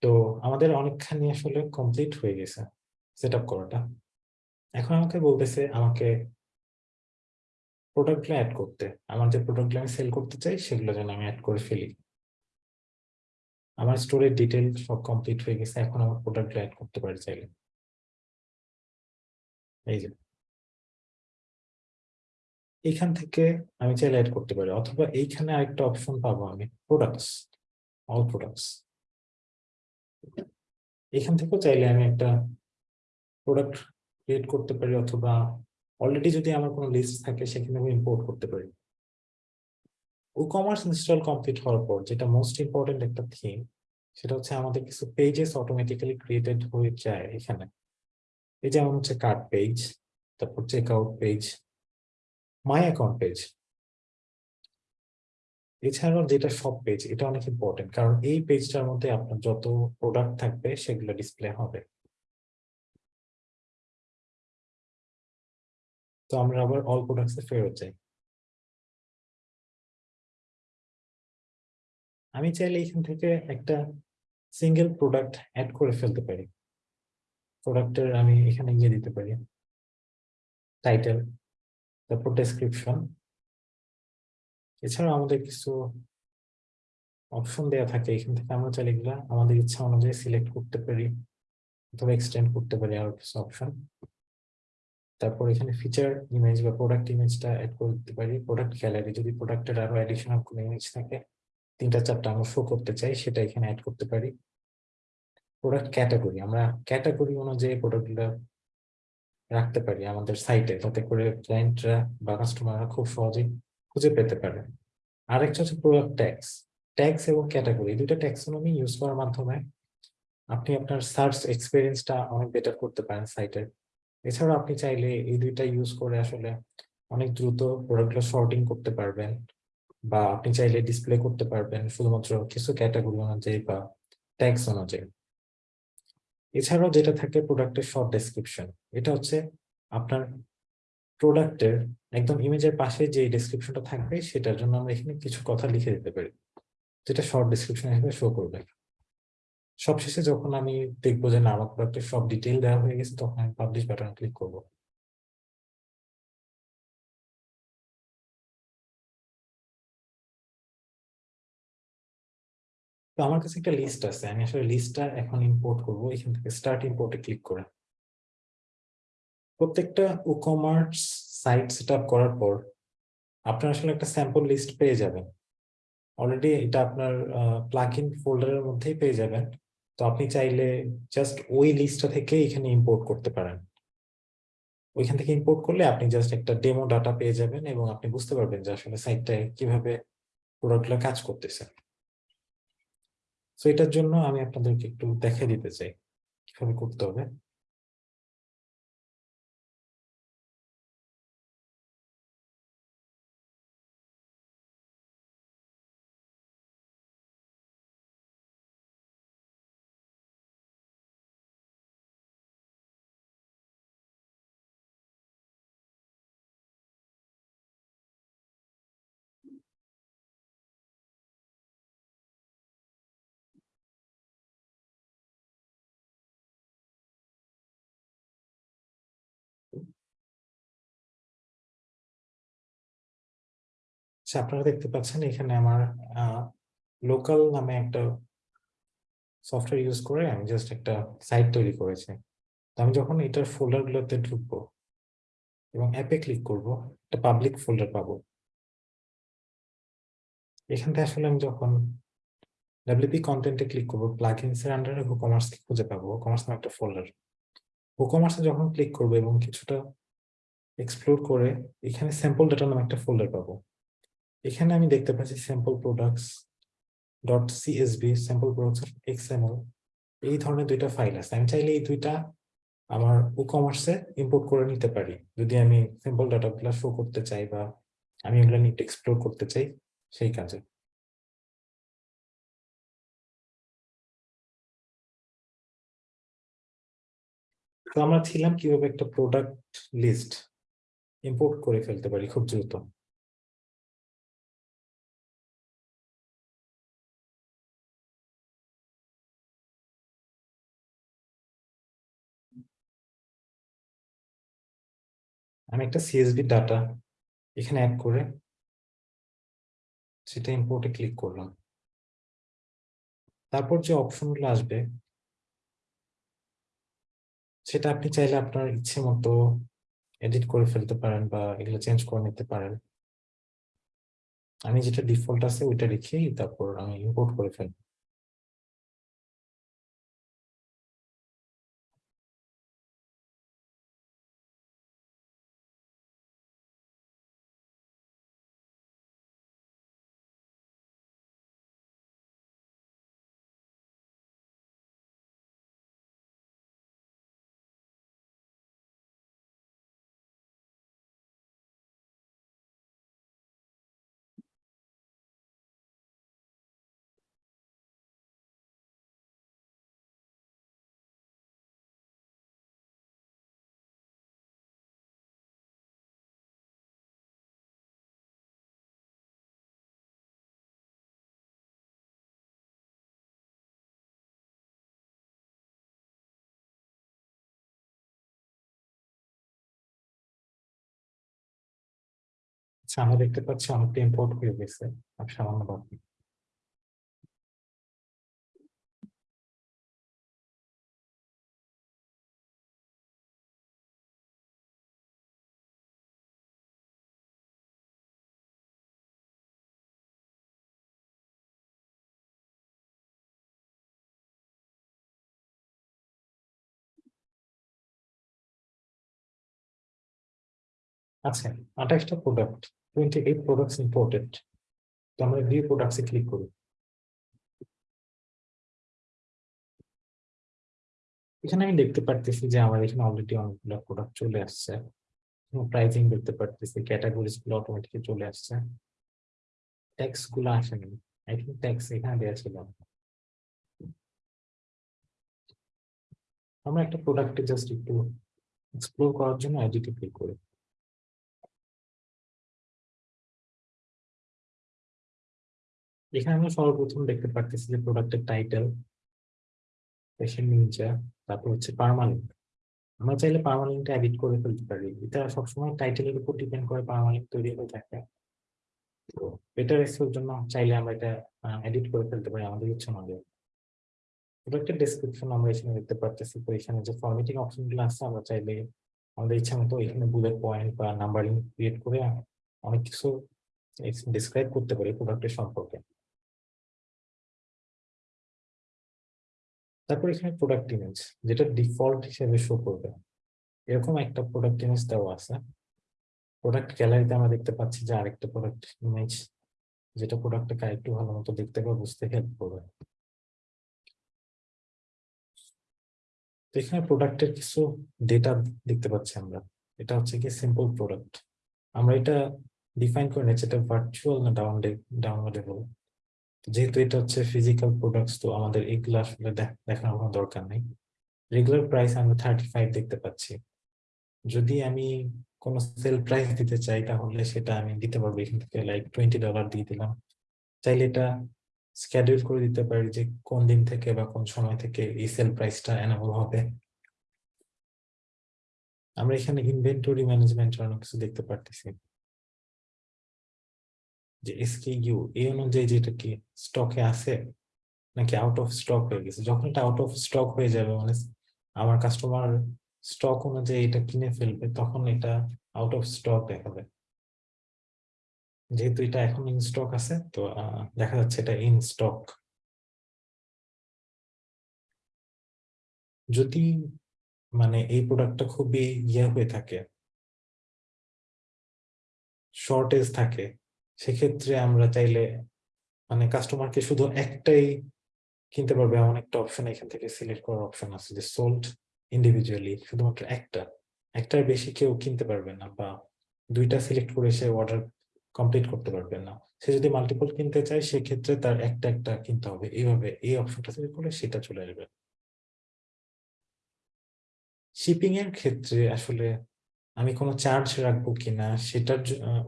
তো আমাদের অনেকখানি আসলে কমপ্লিট হয়ে গেছে সেট আপ করাটা। এখন আমাকে বলতেছে আমাকে প্রোডাক্টগুলো অ্যাড করতে। আমার যে প্রোডাক্টগুলো আমি সেল করতে চাই, সেগুলো যেন আমি অ্যাড করে ফেলি। আমার স্টোরের ডিটেল সব কমপ্লিট হয়ে গেছে, এখন আমার প্রোডাক্টগুলো অ্যাড করতে পারি চাইলে। এই যে। এইখান থেকে আমি চাইলে অ্যাড করতে পারি। অথবা এইখানে আরেকটা অপশন পাবো আমি প্রোডাক্টস অল প্রোডাক্টস এখান থেকেও চাইলে আমি একটা প্রোডাক্ট ক্রিয়েট করতে পারি অথবা অলরেডি যদি আমার কোনো লিস্ট থাকে, সেখানে আমি ইম্পোর্ট করতে পারি। ই কমার্স ইনস্টল কমপ্লিট হওয়ার পর যেটা মোস্ট ইম্পর্টেন্ট একটা থিম সেটা হচ্ছে আমাদের কিছু পেজেস অটোমেটিক্যালি ক্রিয়েটেড হয়ে যায় এখানে। এই যেমন হচ্ছে কার্ড পেজ তারপর check out page my account page এছাড়াও যেটা সব পেজ এটা অনেক ইম্পর্টেন্ট কারণ এই পেজটার মধ্যে আপনার যত প্রোডাক্ট থাকবে, সেগুলো ডিসপ্লে হবে। তো আমরা আবার অল প্রোডাক্টস ফেরত যাই। আমি চাইলে এখান থেকে একটা সিঙ্গেল প্রোডাক্ট অ্যাড করে ফেলতে পারি। প্রোডাক্টের আমি এখানে গিয়ে দিতে পারি। টাইটেল তারপর ডেসক্রিপশন এছাড়া আমাদের কিছু অপশন দেওয়া থাকে, এখান থেকে আমরা চাইলে এগুলা আমাদের ইচ্ছা অনুযায়ী সিলেক্ট করতে পারি অথবা এক্সটেন্ড করতে পারি আরও কিছু অপশন তারপর এখানে ফিচার ইমেজ বা প্রোডাক্ট ইমেজটা অ্যাড করে দিতে পারি। প্রোডাক্ট গ্যালারি যদি প্রোডাক্টের আরও অ্যাডিশনাল কোনো ইমেজ থাকে, তিনটা চারটা আমরা শো করতে চাই, সেটা এখানে অ্যাড করতে পারি। প্রোডাক্ট ক্যাটাগরি আমরা ক্যাটাগরি অনুযায়ী প্রোডাক্টগুলো রাখতে পারি আমাদের সাইটে যাতে করে ক্লায়েন্টরা বা কাস্টমাররা খুব সহজেই খুঁজে পেতে পারে। আরেকটা হচ্ছে প্রোডাক্ট ট্যাক্স ট্যাক্স এবং ক্যাটাগরি দুটো ট্যাক্সোনমি ইউজ করার মাধ্যমে আপনি আপনার সার্চ এক্সপিরিয়েন্সটা অনেক বেটার করতে পারেন সাইটের এছাড়াও আপনি চাইলে এই দুইটা ইউজ করে আসলে অনেক দ্রুত প্রোডাক্টগুলো শর্টিং করতে পারবেন বা আপনি চাইলে ডিসপ্লে করতে পারবেন, শুধুমাত্র কিছু ক্যাটাগরি অনুযায়ী বা ট্যাক্স অনুযায়ী। এছাড়াও যেটা থাকে প্রোডাক্টের শর্ট ডেসক্রিপশন এটা হচ্ছে আপনার প্রোডাক্টের একদম ইমেজের পাশে যে ডেসক্রিপশনটা থাকবে, সেটার জন্য আমরা এখানে কিছু কথা লিখে দিতে পারি, যেটা শর্ট ডেসক্রিপশন হিসেবে শো করবে। সবশেষে যখন আমি দেখব যে না, আমার প্রোডাক্টের সব ডিটেল দেওয়া হয়ে গেছে, তখন আমি পাবলিশ বাটন ক্লিক করব। তো আমার কাছে একটা লিস্ট আছে, আমি আসলে লিস্টটা এখন ইম্পোর্ট করব, এখান থেকে স্টার্ট ইম্পোর্টে ক্লিক করে। প্রত্যেকটা ই কমার্স সাইট সেট করার পর আপনার আসলে একটা স্যাম্পল লিস্ট পেয়ে যাবেন। অলরেডি এটা আপনার প্লাগ ইন ফোল্ডারের মধ্যেই পেয়ে যাবেন। তো আপনি চাইলে জাস্ট ওই লিস্টটা থেকে এখানে ইম্পোর্ট করতে পারেন। ওইখান থেকে ইম্পোর্ট করলে আপনি জাস্ট একটা ডেমো ডাটা পেয়ে যাবেন এবং আপনি বুঝতে পারবেন যে আসলে সাইটটায় কীভাবে প্রোডাক্টগুলো কাজ করতেছে। তো এটার জন্য আমি আপনাদেরকে একটু দেখে দিতে চাই কীভাবে করতে হবে। আপনারা দেখতে পাচ্ছেন এখানে আমার লোকাল নামে একটা সফটওয়্যার ইউজ করে আমি জাস্ট একটা সাইট তৈরি করেছি। তো আমি যখন এটার ফোল্ডার গুলোতে ঢুকবো এবং অ্যাপে ক্লিক করব, একটা পাবলিক ফোল্ডার পাবো। এখান থেকে আসলে আমি যখন ডাব্লিউপি কন্টেন্টে ক্লিক করব প্লাগইনস এর আন্ডারে কমার্স খুঁজে পাবো। কমার্স নামে একটা ফোল্ডার কমার্সে যখন ক্লিক করব এবং কিছুটা এক্সপ্লোর করে, এখানে স্যাম্পল ডাটা নামে একটা ফোল্ডার পাবো। এখানে আমি দেখতে পাচ্ছি sample products dot CSV sample products XML এই ধরনের দুইটা ফাইল আছে। আমি চাইলে এই দুইটা আমার ই কমার্সে ইম্পোর্ট করে নিতে পারি। যদি আমি স্যাম্পল ডাটাগুলো শো করতে চাই বা আমি এগুলো নিয়ে এক্সপ্লোর করতে চাই, সেই কাজে। তো আমরা ছিলাম কীভাবে একটা প্রোডাক্ট লিস্ট ইম্পোর্ট করে ফেলতে পারি খুব দ্রুত। আমি একটা সিএসবি ডাটা এখানে অ্যাড করে সেটা ইম্পোর্টে ক্লিক করলাম। তারপর যে অপশনগুলো আসবে, সেটা আপনি চাইলে আপনার ইচ্ছে মতো এডিট করে ফেলতে পারেন বা এগুলো চেঞ্জ করে নিতে পারেন। আমি যেটা ডিফল্ট আছে ওইটা রেখেই তারপর আমি ইম্পোর্ট করে ফেলব। আচ্ছা আমরা দেখতে পাচ্ছি অনেকটা ইম্পোর্ট হয়ে গেছে। আর সামান্য বাকি। আচ্ছা আঠাশটা product twenty eight products imported তো আমরা ভিউ প্রোডাক্টসে ক্লিক করি। এখানে আমি দেখতে পারতেছি যে আমার এখানে অলরেডি অনেকগুলো প্রোডাক্ট চলে আসছে। প্রাইসিং দেখতে পারতেছি ক্যাটাগরিজগুলো অটোমেটিক্যালি চলে আসছে। ট্যাক্সগুলো আসেনি। আই থিঙ্ক ট্যাক্স এখানে দেওয়া ছিল। আমরা একটা প্রোডাক্টে জাস্ট একটু এক্সপ্লোর করার জন্য এডিটে ক্লিক করি। এখানে আমরা সর্বপ্রথম দেখতে পারতেছি যে প্রোডাক্টের টাইটেল পেশেন্ট তারপর হচ্ছে পার্মানেন্ট আমরা চাইলে পার্মানেন্ট এডিট করে ফেলতে পারি। এটা সবসময় টাইটেলের উপর ডিপেন্ড করে পার্মানেন্ট তৈরি হয়ে থাকে। তো বেটার এর জন্য চাইলে আমরা এটা এডিট করে ফেলতে পারি আমাদের ইচ্ছে মতো। প্রোডাক্টের ডেসক্রিপশন আমরা এখানে দেখতে পারতেছি। তো এখানে যে ফরম্যাটিং অপশনগুলো আছে, আমরা চাইলে আমাদের ইচ্ছা মতো এখানে বুলেট পয়েন্ট বা নাম্বারিং ক্রিয়েট করে অনেক কিছু ডিসক্রাইব করতে পারি প্রোডাক্টের সম্পর্কে। তারপর এখানে প্রোডাক্ট ইমেজ যেটা ডিফল্ট হিসেবে শো করবে। এরকম একটা প্রোডাক্ট ইমেজ দেওয়া আছে। প্রোডাক্ট গ্যালারিতে আমরা দেখতে পাচ্ছি যে আরেকটা প্রোডাক্ট ইমেজ যেটা প্রোডাক্টটাকে একটু ভালো মতো দেখতে বা বুঝতে হেল্প করবে। এখানে প্রোডাক্টের কিছু ডেটা দেখতে পাচ্ছি আমরা। এটা হচ্ছে কি সিম্পল প্রোডাক্ট আমরা এটা ডিফাইন করে নিচ্ছি এটা ভার্চুয়াল না ডাউনলোড ডাউনলোডেবল যেহেতু এটা হচ্ছে ফিজিক্যাল প্রোডাক্টস তো আমাদের এগুলো আসলে দেখ- দেখানোর কোনো দরকার নেই। রেগুলার প্রাইস আমরা থার্টি ফাইভ দেখতে পাচ্ছি। যদি আমি কোনো সেল প্রাইস দিতে চাই, তাহলে সেটা আমি দিতে পারব এখান থেকে লাইক টোয়েন্টি ডলার দিয়ে দিলাম। চাইলে এটা স্ক্যাডিউল করে দিতে পারি যে কোন দিন থেকে বা কোন সময় থেকে এই সেল প্রাইসটা এনাবল হবে। আমরা এখানে ইনভেন্টরি ম্যানেজমেন্ট অনেক কিছু দেখতে পারতেছি। যে এসকেইউ এই অনুযায়ী যেটা কি স্টকে আছে? নাকি আউট অফ স্টক হয়ে গেছে? যখন এটা আউট অফ স্টক হয়ে যাবে মানে আমার কাস্টমার স্টক অনুযায়ী এটা কিনে ফেলবে, তখন এটা আউট অফ স্টক দেখাবে। যেহেতু এটা এখন ইন স্টক আছে, তো দেখা যাচ্ছে এটা ইন স্টক যদি মানে এই প্রোডাক্টটা খুবই ইয়ে হয়ে থাকে শর্টেজ থাকে সেক্ষেত্রে আমরা চাইলে মানে কাস্টমারকে শুধু একটাই কিনতে পারবে এমন একটা অপশন এখান থেকে সিলেক্ট করার অপশন আছে যে সোল্ড ইন্ডিভিজুয়ালি শুধুমাত্র একটা। একটার বেশি কেউ কিনতে পারবে না বা দুইটা সিলেক্ট করে সে অর্ডার কমপ্লিট করতে পারবে না। সে যদি মাল্টিপল কিনতে চায়, সেক্ষেত্রে তার একটা একটা কিনতে হবে। এইভাবে এই অপশনটা সিলেক্ট করলে সেটা চলে আসবে। শিপিং এর ক্ষেত্রে আসলে আমি কোনো চার্জ রাখব কিনা সেটার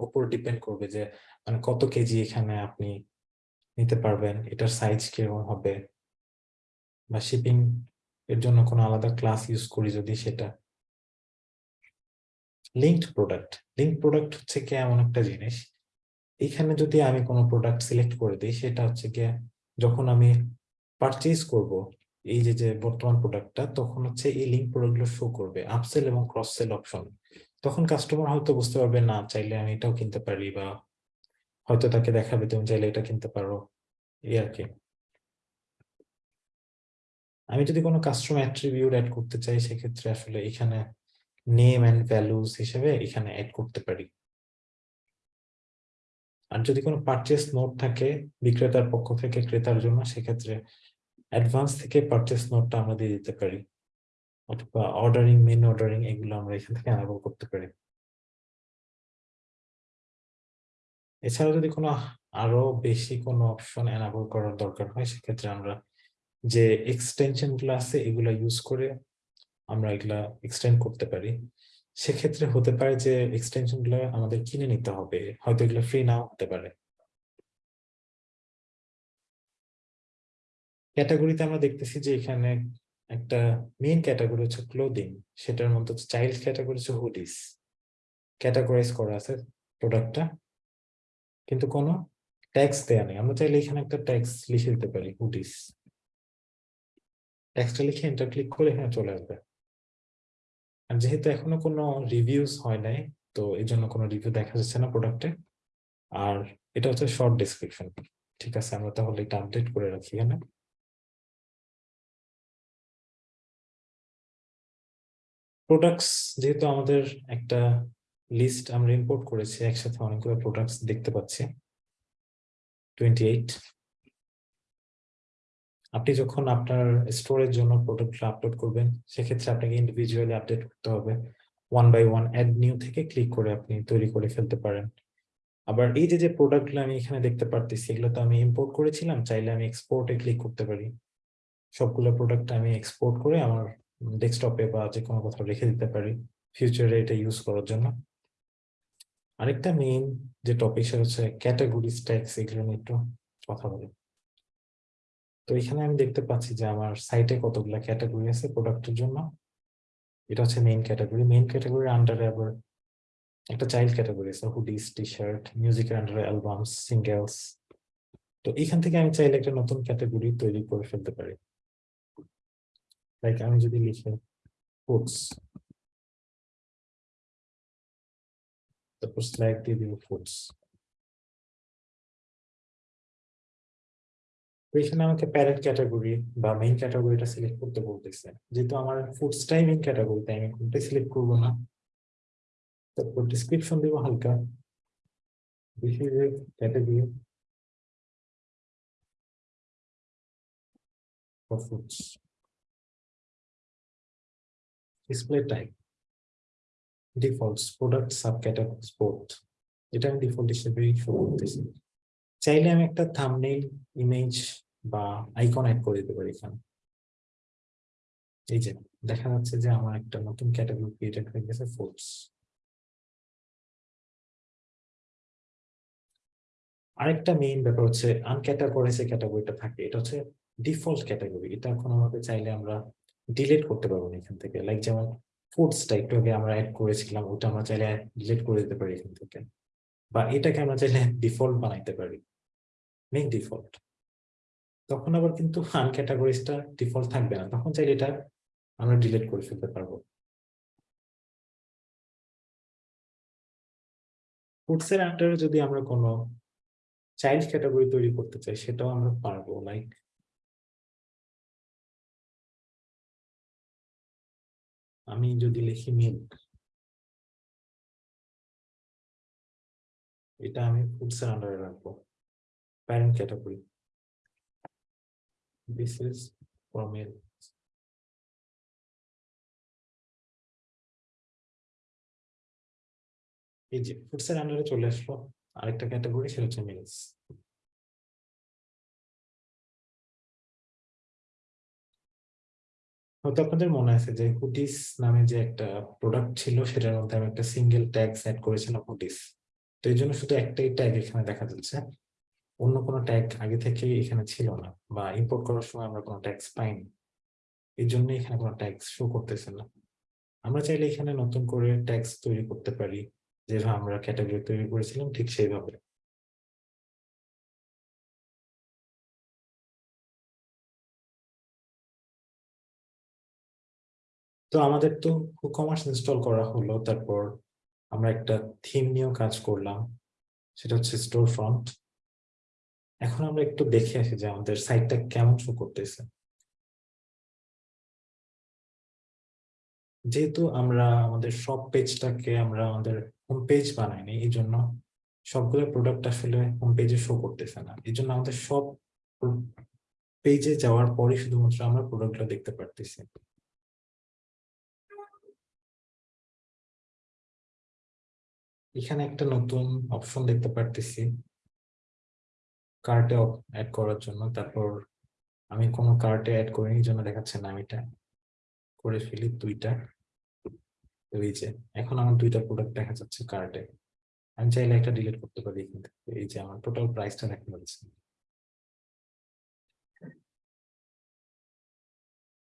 উপর ডিপেন্ড করবে যে মানে কত কেজি এখানে আপনি নিতে পারবেন, এটার সাইজ কীরকম হবে? বা শিপিং এর জন্য কোনো আলাদা ক্লাস ইউজ করি যদি সেটা? লিঙ্কড প্রোডাক্ট লিঙ্ক প্রোডাক্ট হচ্ছে কি এমন একটা জিনিস, এখানে যদি আমি কোনো প্রোডাক্ট সিলেক্ট করে দিই, সেটা হচ্ছে গিয়ে যখন আমি পারচেজ করব এই যে যে বর্তমান প্রোডাক্টটা তখন হচ্ছে এই লিঙ্ক প্রোডাক্টগুলো শো করবে। আপসেল এবং ক্রস সেল অপশন তখন কাস্টমার হয়তো বুঝতে পারবে, না, চাইলে আমি এটাও কিনতে পারি বা হয়তো তাকে দেখাবে, তুমি চাইলে এটা কিনতে পারো। এই আর কি। আমি যদি কোনো কাস্টমার অ্যাট্রিবিউট অ্যাড করতে চাই, সেক্ষেত্রে আসলে এখানে নেম অ্যান্ড ভ্যালুস হিসেবে এখানে অ্যাড করতে পারি। আর যদি কোনো পারচেস নোট থাকে, বিক্রেতার পক্ষ থেকে ক্রেতার জন্য, সেক্ষেত্রে অ্যাডভান্স থেকে পারচেস নোটটা আমরা দিয়ে দিতে পারি। অথবা অর্ডারিং মেন অর্ডারিং এগুলো আমরা এখান থেকে অ্যানাবল করতে পারি। এছাড়া যদি কোনো আরও বেশি কোনো অপশন অ্যানাবল করার দরকার হয়, সেক্ষেত্রে আমরা যে এক্সটেনশনগুলো আছে, এগুলা ইউজ করে আমরা এগুলা এক্সটেন্ড করতে পারি। সেক্ষেত্রে হতে পারে যে এক্সটেনশনগুলো আমাদের কিনে নিতে হবে, হয়তো এগুলো ফ্রি নাও হতে পারে। ক্যাটাগরিতে আমরা দেখতেছি যে এখানে একটা মেইন ক্যাটাগরি হচ্ছে ক্লোদিং সেটার মধ্যে হচ্ছে চাইল্ড ক্যাটাগরি হচ্ছে হুডিস ক্যাটাগরাইজ করা আছে প্রোডাক্টটা কিন্তু কোনো ট্যাক্স দেয়া নেই। আমরা চাইলে এখানে একটা ট্যাক্স লিখে দিতে পারি হুডিস ট্যাক্সটা লিখে এন্টার ক্লিক করে এখানে চলে আসবে। আর যেহেতু এখনও কোনো রিভিউস হয় নাই, তো এই জন্য কোনো রিভিউ দেখা যাচ্ছে না প্রোডাক্টে আর এটা হচ্ছে শর্ট ডেসক্রিপশন ঠিক আছে? আমরা তাহলে এটা আপডেট করে রাখি এখানে। প্রোডাক্টস যেহেতু আমাদের একটা লিস্ট আমরা ইম্পোর্ট করেছি, একসাথে অনেকগুলো প্রোডাক্টস দেখতে পাচ্ছি। টোয়েন্টি এইট আপনি যখন আপনার স্টোরের জন্য প্রোডাক্টগুলো আপলোড করবেন, সেক্ষেত্রে আপনাকে ইন্ডিভিজুয়ালি আপডেট করতে হবে। One by one add new থেকে ক্লিক করে আপনি তৈরি করে ফেলতে পারেন। আবার এই যে যে প্রোডাক্টগুলো আমি এখানে দেখতে পারতেছি, এগুলো তো আমি ইম্পোর্ট করেছিলাম, চাইলে আমি এক্সপোর্টে ক্লিক করতে পারি। সবগুলো প্রোডাক্ট আমি এক্সপোর্ট করে আমার ডেস্কটপে বা যে কোনো কোথাও রেখে দিতে পারি ফিউচারে এটা ইউজ করার জন্য। আরেকটা মেইন যে টপিক সেটা হচ্ছে ক্যাটাগরি স্ট্যাক্স এগুলো নিয়ে একটু কথা বলি। তো এখানে আমি দেখতে পাচ্ছি যে আমার সাইটে কতগুলো ক্যাটাগরি আছে প্রোডাক্টের জন্য। এটা হচ্ছে মেইন ক্যাটাগরি মেইন ক্যাটাগরির আন্ডারে আবার একটা চাইল্ড ক্যাটাগরি আছে হুডিস টি শার্ট মিউজিকের আন্ডারে অ্যালবামস সিঙ্গেলস তো এখান থেকে আমি চাইলে একটা নতুন ক্যাটাগরি তৈরি করে ফেলতে পারি। লাইক আমি যদি লিখি ফুডস তারপর স্ল্যাগ দিয়ে দিব ফুডস এখানে আমাকে প্যারেন্ট ক্যাটাগরি বা মেইন ক্যাটাগরিটা সিলেক্ট করতে বলতেছে। যেহেতু আমার ফুডসটাই মেইন ক্যাটাগরি তাই আমি কোনটাই সিলেক্ট করব না? তারপর ডিসক্রিপশন দিব হালকা। For foods display type, defaults, product subcategory sport এটা আমি ডিফল্ট হিসেবে শো করতেছি চাইলে আমি একটা থাম্বনেইল ইমেজ বা আইকন অ্যাড করে দিতে পারি এখানে। এই যে, দেখা যাচ্ছে যে আমার একটা নতুন ক্যাটাগরি ক্রিয়েটেড হয়ে গেছে ফুডস আরেকটা মেইন ব্যাপার হচ্ছে আনক্যাটাগরাইজ ক্যাটাগরিটা থাকে, এটা হচ্ছে ডিফল্ট ক্যাটাগরি এটা কোনোভাবে চাইলে আমরা ডিলিট করতে পারব না এখান থেকে। লাইক যেমন ফুডসটা একটু আগে আমরা অ্যাড করেছিলাম, ওটা আমরা চাইলে ডিলিট করে দিতে পারি এখান থেকে। বা এটাকে আমরা চাইলে ডিফল্ট বানাইতে পারি। মেক ডিফল্ট তখন আবার কিন্তু আন ক্যাটাগরিজটা ডিফল্ট থাকবে না। তখন চাইলে এটা আমরা ডিলিট করে ফেলতে পারব। ফুডসের আন্ডারে যদি আমরা কোনো চাইল্ড ক্যাটাগরি তৈরি করতে চাই, সেটাও আমরা পারব। লাইক আমি যদি লিখি মিল্ক এটা আমি ফুডসের আন্ডারে রাখব। Parent category. This is for milk এই যে ফুডসের আন্ডারে চলে আসলো, আরেকটা ক্যাটাগরি, সেটা হচ্ছে মিলস হয়তো আপনাদের মনে আছে যে হুডিস নামে যে একটা প্রোডাক্ট ছিল, সেটার মধ্যে আমি একটা সিঙ্গেল ট্যাগ সেট করেছিলাম হুডিস তো এই জন্য শুধু একটাই ট্যাগ এখানে দেখা যাচ্ছে। অন্য কোনো ট্যাগ আগে থেকে এখানে ছিল না বা ইম্পোর্ট করার সময় আমরা কোনো ট্যাক্স পাইনি। এই জন্য এখানে কোনো ট্যাক্স শো করতেছে না। আমরা চাইলে এখানে নতুন করে ট্যাক্স তৈরি করতে পারি। যেভাবে আমরা ক্যাটাগরি তৈরি করেছিলাম ঠিক সেইভাবে। তো আমাদের তো কমার্স ইনস্টল করা হলো, তারপর আমরা একটা থিম নিয়েও কাজ করলাম, সেটা হচ্ছে স্টোর ফ্রন্ট এখন আমরা একটু দেখে আসি যে আমাদের সাইটটা কেমন শো করতেছে। যেহেতু আমরা আমাদের সব পেজটাকে আমরা আমাদের হোম পেজ বানাইনি, এই জন্য সবগুলো প্রোডাক্ট আসলে হোম পেজে শো করতেছে না। এই জন্য আমাদের সব পেজে যাওয়ার পরে শুধুমাত্র আমরা প্রোডাক্টটা দেখতে পারতেছি। এখানে একটা নতুন অপশন দেখতে পারতেছি। কার্টে অ্যাড করার জন্য। তারপর আমি কোনো কার্টে অ্যাড করিনি জন্য দেখাচ্ছে না আমি এটা করে ফেলি দুইটা। এই যে, এখন আমার দুইটা প্রোডাক্ট দেখা যাচ্ছে কার্টে আমি চাইলে একটা ডিলিট করতে পারি কিন্তু এই যে, আমার টোটাল প্রাইসটা দেখা যাচ্ছে।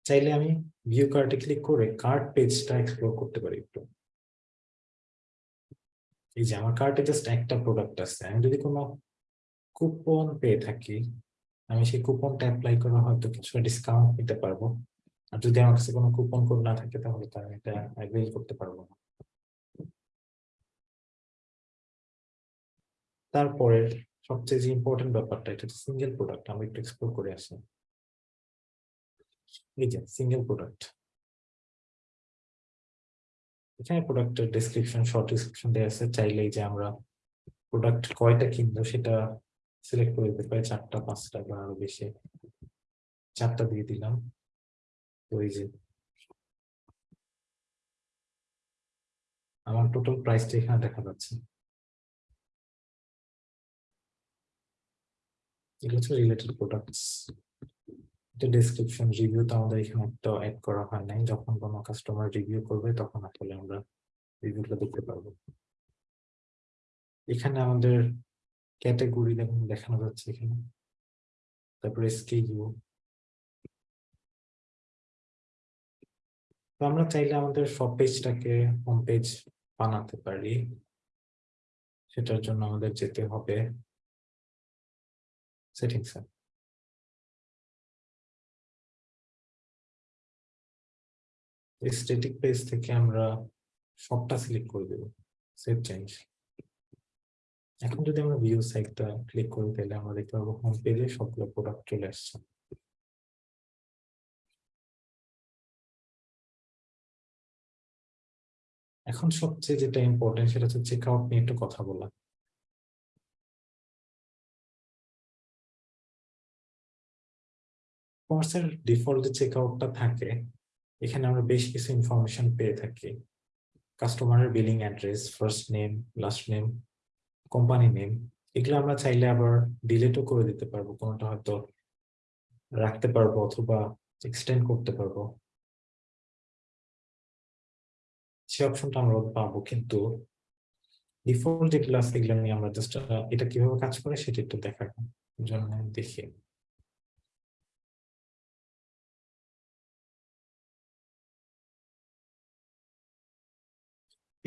চাইলে আমি ভিউ কার্টে ক্লিক করে কার্ট পেজটা এক্সপ্লোর করতে পারি একটু। এই যে আমার কার্টে জাস্ট একটা প্রোডাক্ট আছে, আমি যদি কোনো কুপন পেয়ে থাকি, আমি সেই কুপনটা অ্যাপ্লাই করে হয়তো কিছু ডিসকাউন্ট নিতে পারব। আর যদি আমার কাছে কোনো কুপন কোড না থাকে, তাহলে তো আমি এটা অ্যাভেল করতে পারব না। তারপরে সবচেয়ে যে ইম্পর্টেন্ট ব্যাপারটা, এটা সিঙ্গেল প্রোডাক্ট আমি একটু এক্সপ্লোর করে আসি। এই যে সিঙ্গেল প্রোডাক্ট এখানে প্রোডাক্টের ডেসক্রিপশন শর্ট ডেসক্রিপশন দেওয়া আছে। চাইলেই যে আমরা প্রোডাক্ট কয়টা কিনবো সেটা সিলেক্ট করে দিতে পারি। চারটা, পাঁচটা বা আরও বেশি। চারটা দিয়ে দিলাম। ওই যে আমার টোটাল প্রাইসটা এখানে দেখা যাচ্ছে। এগুলো হচ্ছে রিলেটেড প্রোডাক্টস এটা ডেসক্রিপশন রিভিউ তো আমাদের এখানে একটা অ্যাড করা হয় নাই। যখন কোনো কাস্টমার রিভিউ করবে, তখন আসলে আমরা রিভিউটা দেখতে পারব। এখানে আমাদের ক্যাটাগরি দেখুন, দেখানো যাচ্ছে এখানে। তারপরে এসকেইউ তো আমরা চাইলে আমাদের সব পেজটাকে হোম পেজ বানাতে পারি। সেটার জন্য আমাদের যেতে হবে। সেটিংস স্ট্যাটিক পেজ থেকে আমরা সবটা সিলেক্ট করে দেব। সেভ চেঞ্জ এখন যদি আমরা ভিউ সাইটটা ক্লিক করি, তাহলে আমরা দেখতে পাবো হোম পেজে সবগুলো প্রোডাক্ট চলে আসছে। এখন সবচেয়ে যেটা ইম্পর্টেন্ট সেটা হচ্ছে চেক আউট নিয়ে একটু কথা বলা। কোর্সের ডিফল্ট যে চেক আউটটা থাকে এখানে আমরা বেশ কিছু ইনফরমেশন পেয়ে থাকি। কাস্টমারের billing address first name last name company name এগুলো আমরা চাইলে আবার ডিলেটও করে দিতে পারব, কোনোটা হয়তো রাখতে পারব অথবা এক্সটেন্ড করতে পারব। সে অপশনটা আমরা পাবো, কিন্তু ডিফল্ট যেগুলো আছে, এগুলো নিয়ে আমরা জাস্ট এটা কীভাবে কাজ করে সেটা একটু দেখার জন্য দেখি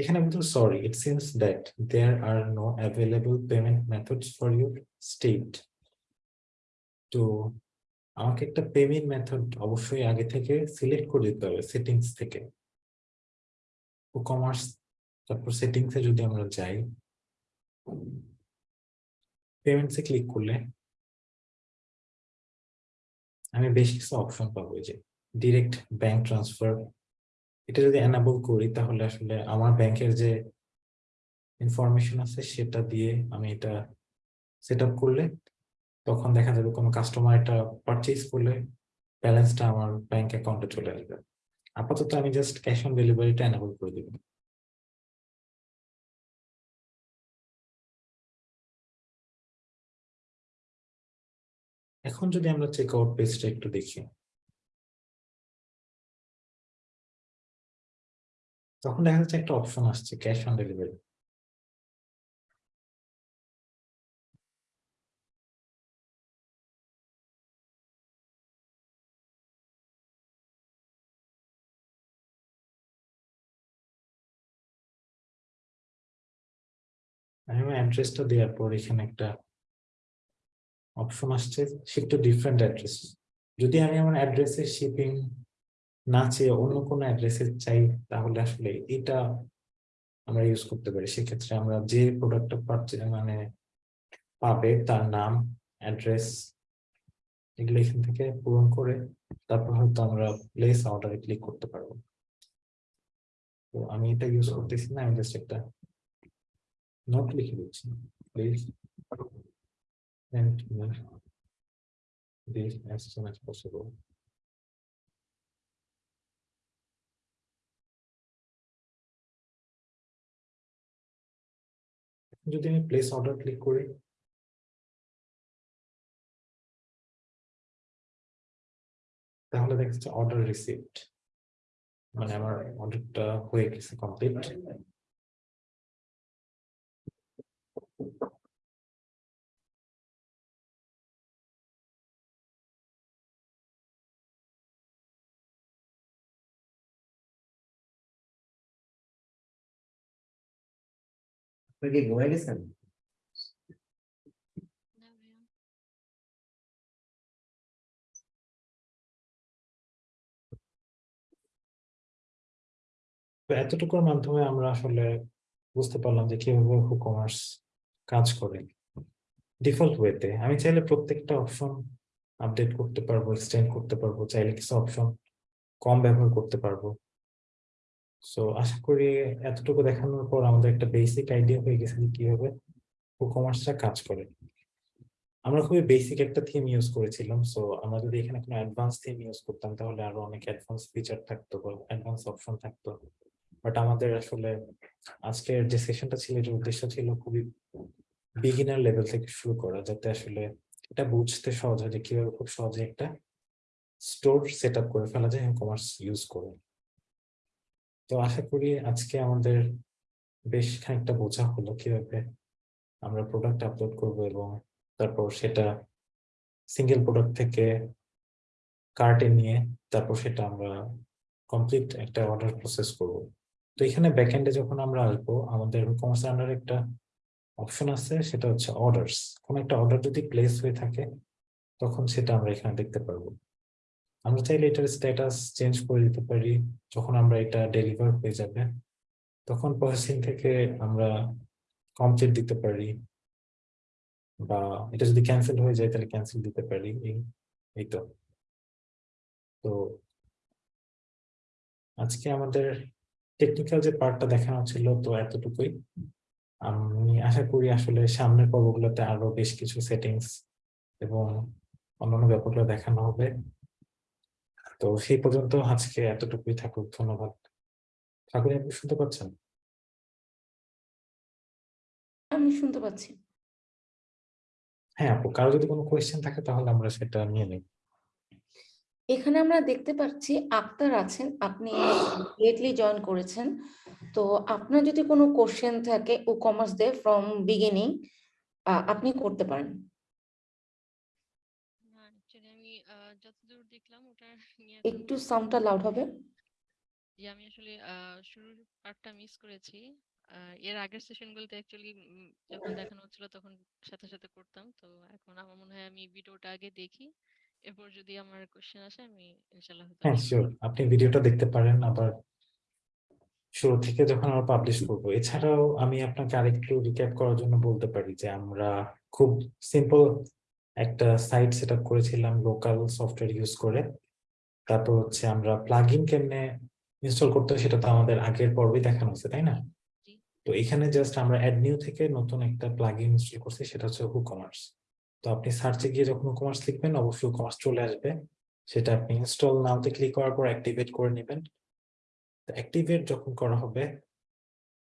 এখানে কিন্তু sorry it seems that there are no available payment methods for your state তো আমাকে একটা পেমেন্ট মেথড অবশ্যই আগে থেকে সিলেক্ট করে দিতে হবে সেটিংস থেকে। কমার্স তারপর সেটিংসে যদি আমরা যাই পেমেন্টসে ক্লিক করলে আমি বেশ কিছু অপশন পাবো যে ডিরেক্ট ব্যাংক ট্রান্সফার এটা যদি এনাবল করি, তাহলে আসলে আমার ব্যাংকের যে ইনফরমেশন আছে, সেটা দিয়ে আমি এটা সেট করলে তখন দেখা যাবে কোনো কাস্টমার এটা পারচেজ করলে ব্যালেন্সটা আমার ব্যাংক অ্যাকাউন্টে চলে আসবে। আপাতত আমি জাস্ট ক্যাশ অন ডেলিভারিটা এনাবল করে দিব। এখন যদি আমরা চেক আউট পেজটা একটু দেখি। তখন দেখা যাচ্ছে একটা অপশন আসছে ক্যাশ অন ডেলিভারি আমি অ্যাড্রেসটা দেওয়ার পর এখানে একটা অপশন আসছে শিফট টু ডিফারেন্ট অ্যাড্রেস যদি আমি আমার অ্যাড্রেসে শিপিং না চেয়ে অন্য কোনো অ্যাড্রেসে চাই, তাহলে আসলে এটা আমরা ইউজ করতে পারি। সেক্ষেত্রে আমরা যে প্রোডাক্টটা পাচ্ছে মানে পাবে, তার নাম অ্যাড্রেস এগুলো এখান থেকে পূরণ করে তারপর হয়তো আমরা প্লেস অর্ডারে ক্লিক করতে পারব। তো আমি এটা ইউজ করতেছি না, আমি জাস্ট একটা নোট লিখে দিচ্ছি। Please send me this. যদি আমি প্লেস অর্ডার ক্লিক করি। তাহলে দেখা যাচ্ছে অর্ডার রিসিভড মানে আমার অর্ডারটা হয়ে গেছে কমপ্লিট কি এতটুকুর মাধ্যমে আমরা আসলে বুঝতে পারলাম যে কীভাবে কমার্স কাজ করে ডিফল্ট ওয়েতে আমি চাইলে প্রত্যেকটা অপশন আপডেট করতে পারব এক্সটেন্ড করতে পারব চাইলে কিছু অপশন কম ব্যবহার করতে পারব সো আশা করি এতটুকু দেখানোর পর আমাদের একটা বেসিক আইডিয়া হয়ে গেছে যে কীভাবে কমার্সটা কাজ করে। আমরা খুবই বেসিক একটা থিম ইউজ করেছিলাম। সো আমরা যদি এখানে কোনো অ্যাডভান্স থিম ইউজ করতাম, তাহলে আরও অনেক অ্যাডভান্স ফিচার থাকতো বা অ্যাডভান্স অপশন থাকতো। বাট আমাদের আসলে আজকের যে সেশনটা ছিল, এটার উদ্দেশ্য ছিল খুবই বিগিনার লেভেল থেকে শুরু করা, যাতে আসলে এটা বুঝতে সহজ হয় যে কীভাবে খুব সহজে একটা স্টোর সেট করে ফেলা যায় কমার্স ইউজ করে। তো আশা করি আজকে আমাদের বেশ খানিকটা বোঝা হলো কীভাবে আমরা প্রোডাক্ট আপলোড করব এবং তারপর সেটা সিঙ্গেল প্রোডাক্ট থেকে কার্টে নিয়ে তারপর সেটা আমরা কমপ্লিট একটা অর্ডার প্রসেস করব। তো এখানে ব্যাকএন্ডে যখন আমরা আসব, আমাদের কমার্স আন্ডার একটা অপশন আছে, সেটা হচ্ছে অর্ডারস কোনো একটা অর্ডার যদি প্লেস হয়ে থাকে, তখন সেটা আমরা এখানে দেখতে পারব। আমরা চাইলে এটার স্ট্যাটাস চেঞ্জ করে দিতে পারি যখন আমরা এটা ডেলিভার হয়ে যাবে। তখন প্রসেসিং থেকে আমরা কমপ্লিট দিতে পারি বা এটা যদি ক্যান্সেল হয়ে যায় তাহলে ক্যান্সেল দিতে পারি, এই তো। তো আজকে আমাদের টেকনিক্যাল যে পার্টটা দেখানো ছিল তো এতটুকুই। আমি আশা করি আসলে সামনের পর্বগুলোতে আরও বেশ কিছু সেটিংস এবং অন্যান্য ব্যাপারগুলো দেখানো হবে। তো সেই পর্যন্ত আজকে এতটুকুই থাকুক ধন্যবাদ। ঠাকুর আপনি শুনতে পাচ্ছেন? আমি শুনতে পাচ্ছি। হ্যাঁ আপু কারও যদি কোনো কোয়েশ্চেন থাকে তাহলে আমরা সেটা নিয়ে নিই। এখানে আমরা দেখতে পাচ্ছি আক্তার আছেন আপনি লেটলি জয়েন করেছেন। তো আপনার যদি কোনো কোশ্চেন থাকে WooCommerce the from beginning আপনি করতে পারেন না অ্যাকচুয়ালি আমি আহ, ওটা নিয়ে একটু সাউন্ডটা লাউড হবে। যে আমি আসলে শুরুর পার্টটা মিস করেছি। এর আগের সেশনগুলোতে অ্যাকচুয়ালি যখন দেখানো হচ্ছিল তখন সাথে সাথে করতাম। তো এখন আমার মনে হয় আমি ভিডিওটা আগে দেখি। এরপর যদি আমার কোশ্চেন আসে আমি ইনশাল্লাহ হয়তো হ্যাঁ শিওর আপনি ভিডিওটা দেখতে পারেন। আবার শুরু থেকে যখন আমরা পাবলিশ করব। এছাড়াও আমি আপনাকে আরেকটু রিক্যাপ করার জন্য বলতে পারি যে আমরা খুব সিম্পল একটা সাইট সেট আপ করেছিলাম লোকাল সফটওয়্যার ইউজ করে। তারপর হচ্ছে আমরা প্লাগইন কেমনে ইনস্টল করতে সেটা তো আমাদের আগের পর্বে দেখানো হয়েছে তাই না? তো এখানে জাস্ট আমরা অ্যাড নিউ থেকে নতুন একটা প্লাগইন ইনস্টল করছি সেটা হচ্ছে হুকমার্স তো আপনি সার্চে গিয়ে যখন হুকমার্স লিখবেন অবশ্যই হুকমার্স চলে আসবে। সেটা আপনি ইনস্টল নাওতে ক্লিক করার পর অ্যাক্টিভেট করে নেবেন। অ্যাক্টিভেট যখন করা হবে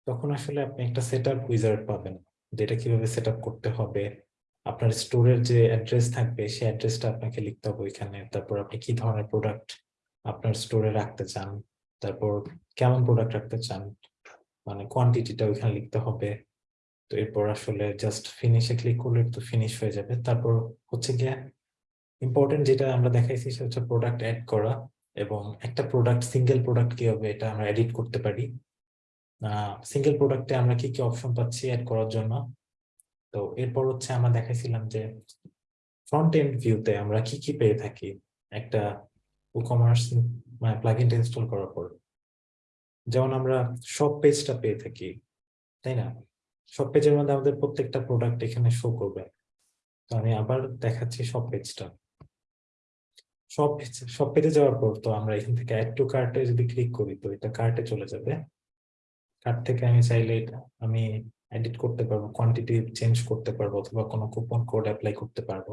তখন আসলে আপনি একটা সেট আপ উইজার্ড পাবেন যেটা কীভাবে সেট আপ করতে হবে আপনার স্টোরের যে অ্যাড্রেস থাকবে, সেই অ্যাড্রেসটা আপনাকে লিখতে হবে ওইখানে। তারপর আপনি কি ধরনের প্রোডাক্ট আপনার স্টোরে রাখতে চান? তারপর কেমন প্রোডাক্ট রাখতে চান? মানে কোয়ান্টিটিটা ওইখানে লিখতে হবে। তো এরপর আসলে জাস্ট ফিনিশে ক্লিক করলে তো ফিনিশ হয়ে যাবে। তারপর হচ্ছে গিয়ে ইম্পর্টেন্ট যেটা আমরা দেখাইছি সেটা হচ্ছে প্রোডাক্ট অ্যাড করা এবং একটা প্রোডাক্ট সিঙ্গেল প্রোডাক্ট কীভাবে এটা আমরা এডিট করতে পারি। সিঙ্গেল প্রোডাক্টে আমরা কি কি অপশন পাচ্ছি অ্যাড করার জন্য? তো এরপর হচ্ছে আমরা দেখাইছিলাম যে ফ্রন্ট এন্ড ভিউতে আমরা কি কি পেয়ে থাকি একটা কমার্স মানে প্লাগইনটা ইনস্টল করার পর। যেমন আমরা সব পেজটা পেয়ে থাকি, তাই না? সব পেজের মধ্যে আমাদের প্রত্যেকটা প্রোডাক্ট এখানে শো করবে। তো আমি আবার দেখাচ্ছি সব পেজটা সব সব পেজে যাওয়ার পর তো আমরা এখান থেকে অ্যাড টু কার্টে যদি ক্লিক করি, তো এটা কার্টে চলে যাবে। কার্ট থেকে আমি চাইলে আমি এডিট করতে পারব কোয়ান্টিটি চেঞ্জ করতে পারব অথবা কোনো কুপন কোড অ্যাপ্লাই করতে পারব।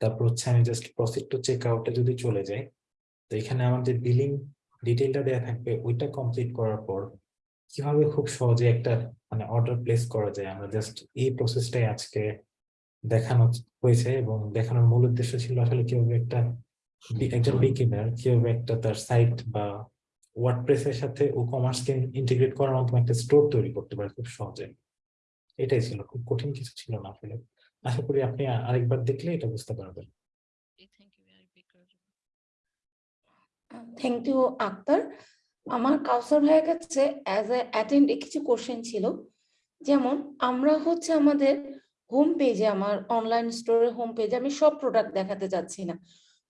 তারপর হচ্ছে আমি জাস্ট প্রসিড টু চেক আউটে যদি চলে যাই তো এখানে আমার যে বিলিং ডিটেলটা দেওয়া থাকবে ওইটা কমপ্লিট করার পর কীভাবে খুব সহজে একটা মানে অর্ডার প্লেস করা যায়? আমরা জাস্ট এই প্রসেসটাই আজকে দেখানো হয়েছে এবং দেখানোর মূল উদ্দেশ্য ছিল আসলে কীভাবে একটা একজন বিগিনার কীভাবে একটা তার সাইট বা ওয়ার্ডপ্রেস এর সাথে ও কমার্সকে ইন্টিগ্রেট করার মাধ্যমে একটা স্টোর তৈরি করতে পারে খুব সহজে। এটাই ছিল খুব কঠিন কিছু ছিল না আসলে। আশা করি আপনি আরেকবার দেখলে এটা বুঝতে পারবেন। থ্যাংক ইউ আক্তার আমার কাউসার ভাইয়ের কাছে অ্যাজ এ অ্যাটেন্ড কিছু কোশ্চেন ছিল। যেমন আমরা হচ্ছে আমাদের হোম পেজে আমার অনলাইন স্টোরের হোম পেজে আমি সব প্রোডাক্ট দেখাতে যাচ্ছি না।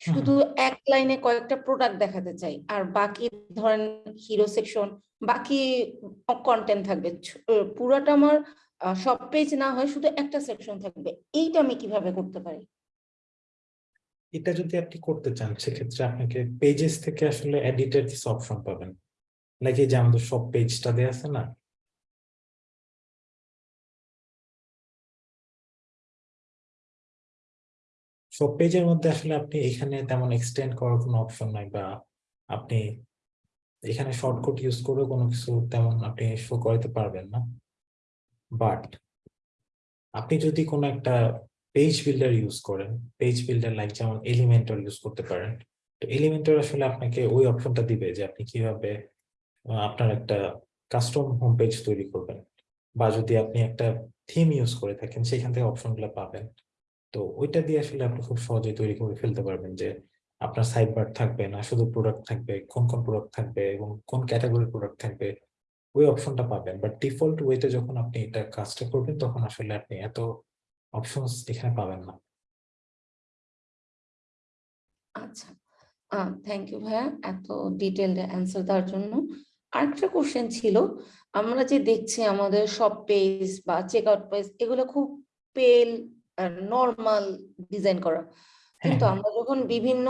শুধু এক লাইনে কয়েকটা প্রোডাক্ট দেখাতে চাই আর বাকি ধরেন হিরো সেকশন বাকি কন্টেন্ট থাকবে। পুরাটা আমার সব পেজ না হয় শুধু একটা সেকশন থাকবে। এইটা আমি কীভাবে করতে পারি? এটা যদি আপনি করতে চান সেক্ষেত্রে আপনাকে পেজেস থেকে আসলে এডিটের কিছু অপশন পাবেন। লাইক এই যে আমাদের সব পেজটা দেয়া আছে না সব পেজের মধ্যে আসলে আপনি এখানে তেমন এক্সটেন্ড করার কোনো অপশন নাই বা আপনি এখানে শর্টকাট ইউজ করে কোনো কিছু তেমন আপনি শো করাতে পারবেন না। বাট আপনি যদি কোনো একটা পেজ বিল্ডার ইউজ করেন পেজ বিল্ডার লাইক যেমন এলিমেন্টর ইউজ করতে পারেন, তো এলিমেন্টর আসলে আপনাকে ওই অপশনটা দিবে যে আপনি কীভাবে আপনার একটা কাস্টম হোম পেজ তৈরি করবেন। বা যদি আপনি একটা থিম ইউজ করে থাকেন, সেখান থেকে অপশনগুলো পাবেন। তো ওইটা দিয়ে আসলে আপনি খুব সহজে তৈরি করে ফেলতে পারবেন যে আপনার সাইড থাকবে না, শুধু প্রোডাক্ট থাকবে, কোন কোন প্রোডাক্ট থাকবে এবং কোন ক্যাটাগরির প্রোডাক্ট থাকবে, ওই অপশনটা পাবেন। বাট ডিফল্ট ওয়েতে যখন আপনি এটা কাজটা করবেন, তখন আসলে আপনি এত অপশনস এখানে পাবেন না। আচ্ছা। থ্যাংক ইউ ভাইয়া এত ডিটেলড অ্যান্সার দেওয়ার জন্য। আরেকটা কোশ্চেন ছিল, আমরা যে দেখছি আমাদের সব পেজ বা চেক আউট পেজ এগুলো খুব পেল নর্মাল ডিজাইন করা কিন্তু হ্যাঁ। আমরা যখন বিভিন্ন